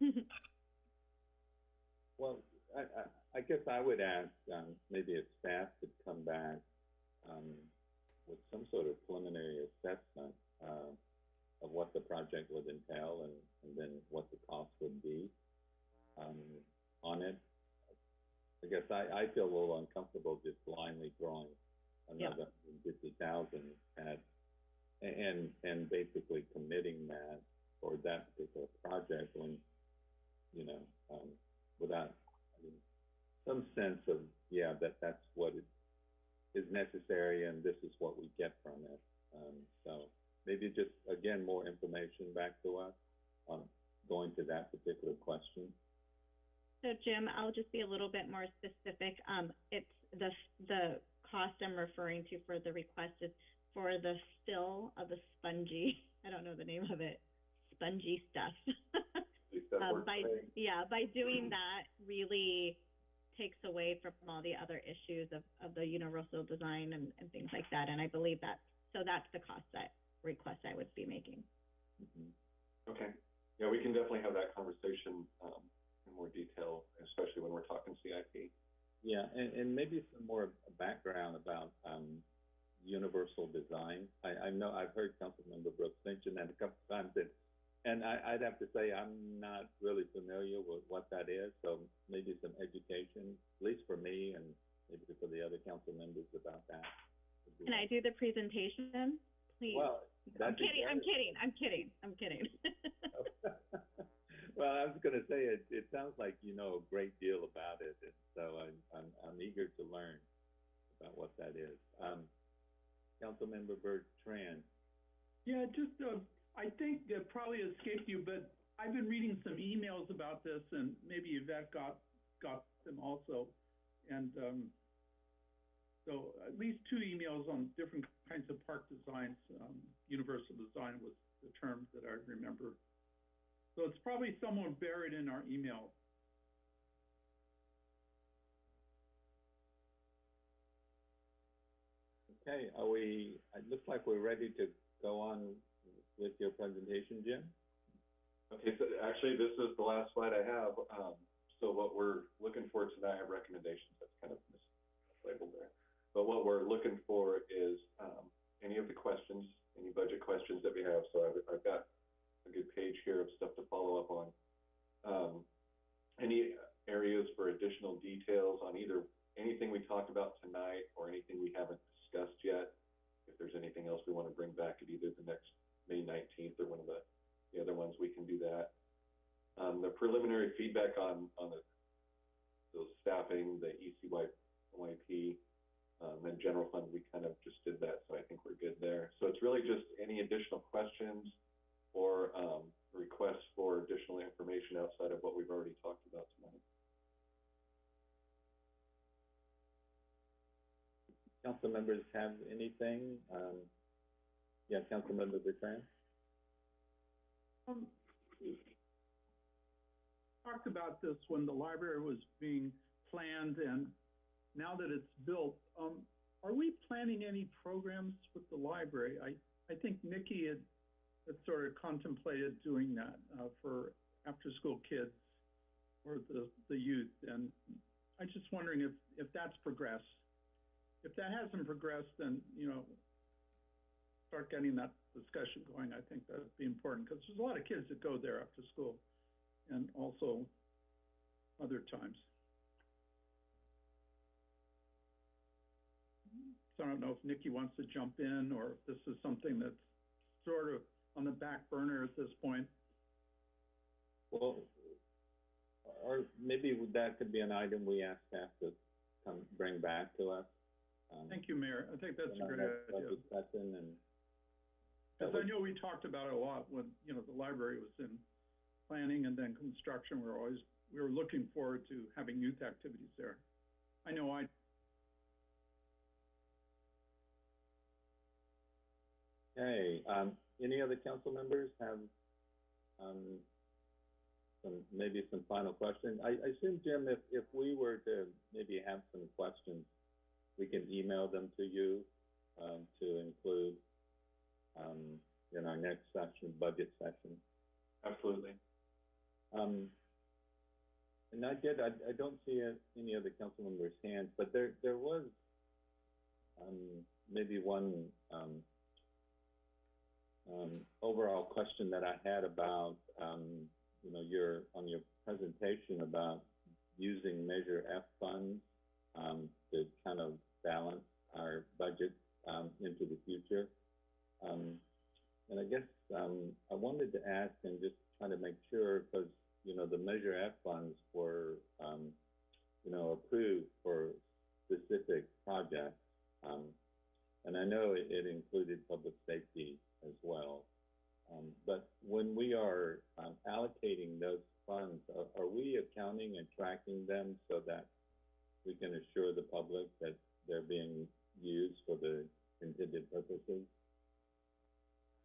[laughs] Well, I, I, I guess I would ask, um, maybe if staff could come back, um, with some sort of preliminary assessment, uh, of what the project would entail and, and then what the cost would be, um, on it. I guess I, I feel a little uncomfortable just blindly throwing another fifty thousand at, and, and basically committing that for that particular project when, you know, um, without, I mean, some sense of, yeah, that that's what it is necessary and this is what we get from it. Um, so maybe just, again, more information back to us on going to that particular question. So Jim, I'll just be a little bit more specific. Um, it's the, the cost I'm referring to for the request is for the fill of the spongy, I don't know the name of it, spongy stuff. At least that Um, by, yeah, by doing that really takes away from all the other issues of, of the universal design and, and things like that. And I believe that, so that's the cost that, request I would be making. Mhm. Okay, yeah, we can definitely have that conversation, um, in more detail, especially when we're talking CIP. Yeah, and, and maybe some more background about, um, universal design. I, I know, I've heard Councilmember Brooks mention that a couple of times, and, and I, I'd have to say, I'm not really familiar with what that is, so maybe some education, at least for me and maybe for the other council members about that. would Can I do the presentation, please? Well, I'm kidding, I'm kidding, I'm kidding, I'm [laughs] kidding. well, I was going to say it. It sounds like you know a great deal about it, and so I'm I'm, I'm eager to learn about what that is. Um, Councilmember Bertrand. Yeah, just, uh, I think it probably escaped you, but I've been reading some emails about this and maybe Yvette got, got them also. And, um, so at least two emails on different kinds of park designs. Um, universal design was the term that I remember. So it's probably somewhere buried in our email. Okay, are we? It looks like we're ready to go on with your presentation, Jim. Okay, so actually, this is the last slide I have. Um, so what we're looking for tonight, have recommendations, that's kind of mislabeled there. But what we're looking for is, um, any of the questions, any budget questions that we have. So I've, I've got a good page here of stuff to follow up on. Um, any areas for additional details on either anything we talked about tonight or anything we haven't discussed yet. If there's anything else we want to bring back at either the next May nineteenth or one of the, the other ones, we can do that. Um, the preliminary feedback on, on the, the staffing, the ECYP, um, and general fund, we kind of just did that, so I think we're good there. So it's really just any additional questions or, um, requests for additional information outside of what we've already talked about tonight. Council members have anything? Um, yeah, Councilmember Bertrand. Um, talked about this when the library was being planned and now that it's built, um, are we planning any programs with the library? I, I think Nikki had, had sort of contemplated doing that, uh, for after-school kids or the, the youth. And I'm just wondering if, if that's progressed. If that hasn't progressed, then, you know, start getting that discussion going, I think that'd be important, because there's a lot of kids that go there after school and also other times. So I don't know if Nikki wants to jump in, or if this is something that's sort of on the back burner at this point. Well, or maybe that could be an item we ask staff to come, bring back to us. Um, Thank you, Mayor, I think that's a great idea. and. Because I know we talked about it a lot when, you know, the library was in planning and then construction, we we're always, we were looking forward to having youth activities there. I know I, Okay, um, any other council members have, um, some, maybe some final questions? I, I assume, Jim, if, if we were to maybe have some questions, we can email them to you, um, to include, um, in our next session, budget session. Absolutely. Um, and I did, I, I don't see any other council members' hands, but there, there was, um, maybe one, um, um, overall question that I had about, um, you know, your, on your presentation about using Measure F funds, um, to kind of balance our budget, um, into the future. Um, and I guess, um, I wanted to ask and just try to make sure, because, you know, the Measure F funds were, um, you know, approved for specific projects. Um, and I know it, it included public safety as well. Um, but when we are, allocating those funds, are, are we accounting and tracking them so that we can assure the public that they're being used for the intended purposes?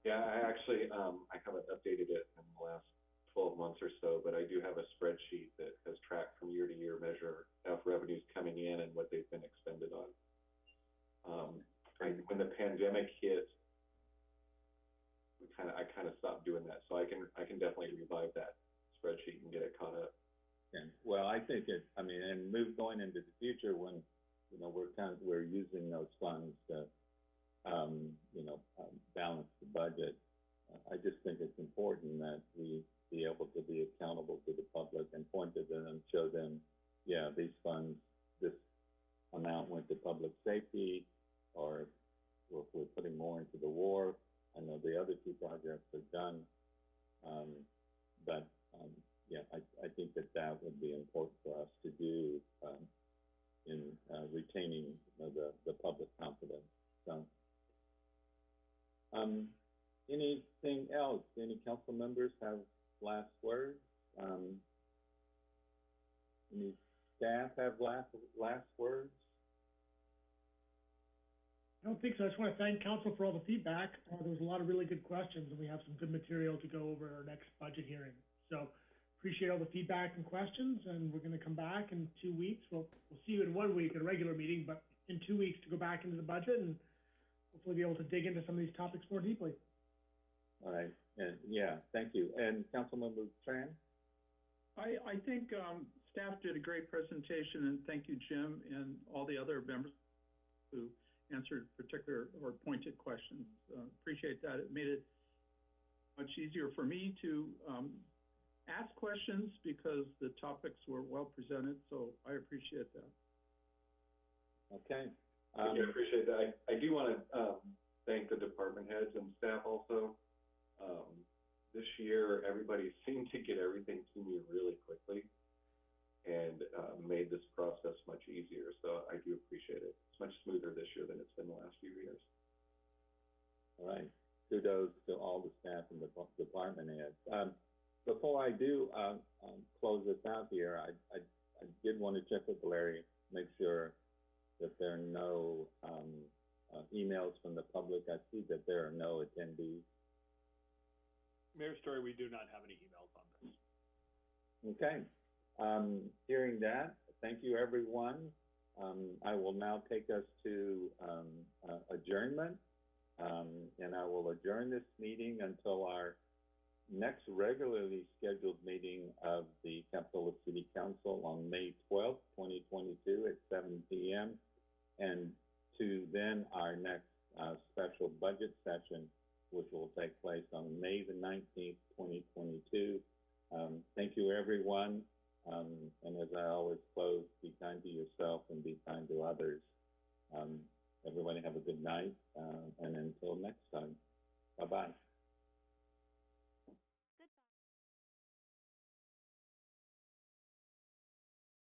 Yeah, I actually, um, I haven't updated it in the last twelve months or so, but I do have a spreadsheet that has tracked from year to year Measure F revenues coming in and what they've been expended on. Um, when the pandemic hit, we kinda, I kinda stopped doing that, so I can, I can definitely revive that spreadsheet and get it caught up. And, well, I think it, I mean, and move going into the future when, you know, we're kind of, we're using those funds to, um, you know, um, balance the budget. I just think it's important that we be able to be accountable to the public and point to them show them, yeah, these funds, this amount went to public safety, or if we're putting more into the wharf. I know the other two projects are done, um, but, um, yeah, I, I think that that would be important for us to do, um, in, uh, retaining, you know, the, the public confidence, so. Um, anything else? Any council members have last words? Um, any staff have last, last words? I don't think so. I just want to thank council for all the feedback. Uh, there was a lot of really good questions, and we have some good material to go over at our next budget hearing. So appreciate all the feedback and questions, and we're gonna come back in two weeks. We'll, we'll see you in one week at a regular meeting, but in two weeks to go back into the budget and hopefully be able to dig into some of these topics more deeply. All right, and, yeah, thank you. And Councilmember Tran? I, I think, um, staff did a great presentation, and thank you, Jim, and all the other members who answered particular or pointed questions. Uh, appreciate that. It made it much easier for me to, um, ask questions because the topics were well presented, so I appreciate that. Okay. I Um, do appreciate that. I, I do wanna, um, thank the department heads and staff also. Um, this year, everybody seemed to get everything to me really quickly and, uh, made this process much easier, so I do appreciate it. It's much smoother this year than it's been the last few years. All right, kudos to all the staff and the department heads. Um, before I do, um, um, close this out here, I, I, I did want to check with Larry, make sure that there are no, um, uh, emails from the public. I see that there are no attendees. Mayor Storey, we do not have any emails on this. Okay, um, hearing that, thank you, everyone. Um, I will now take us to, um, uh, adjournment. Um, and I will adjourn this meeting until our next regularly scheduled meeting of the Capitola City Council on May twelfth, twenty twenty-two at seven P M. And to then our next, uh, special budget session, which will take place on May the nineteenth, twenty twenty-two. Um, thank you, everyone. Um, and as I always close, be kind to yourself and be kind to others. Um, everybody have a good night, uh, and until next time, bye-bye.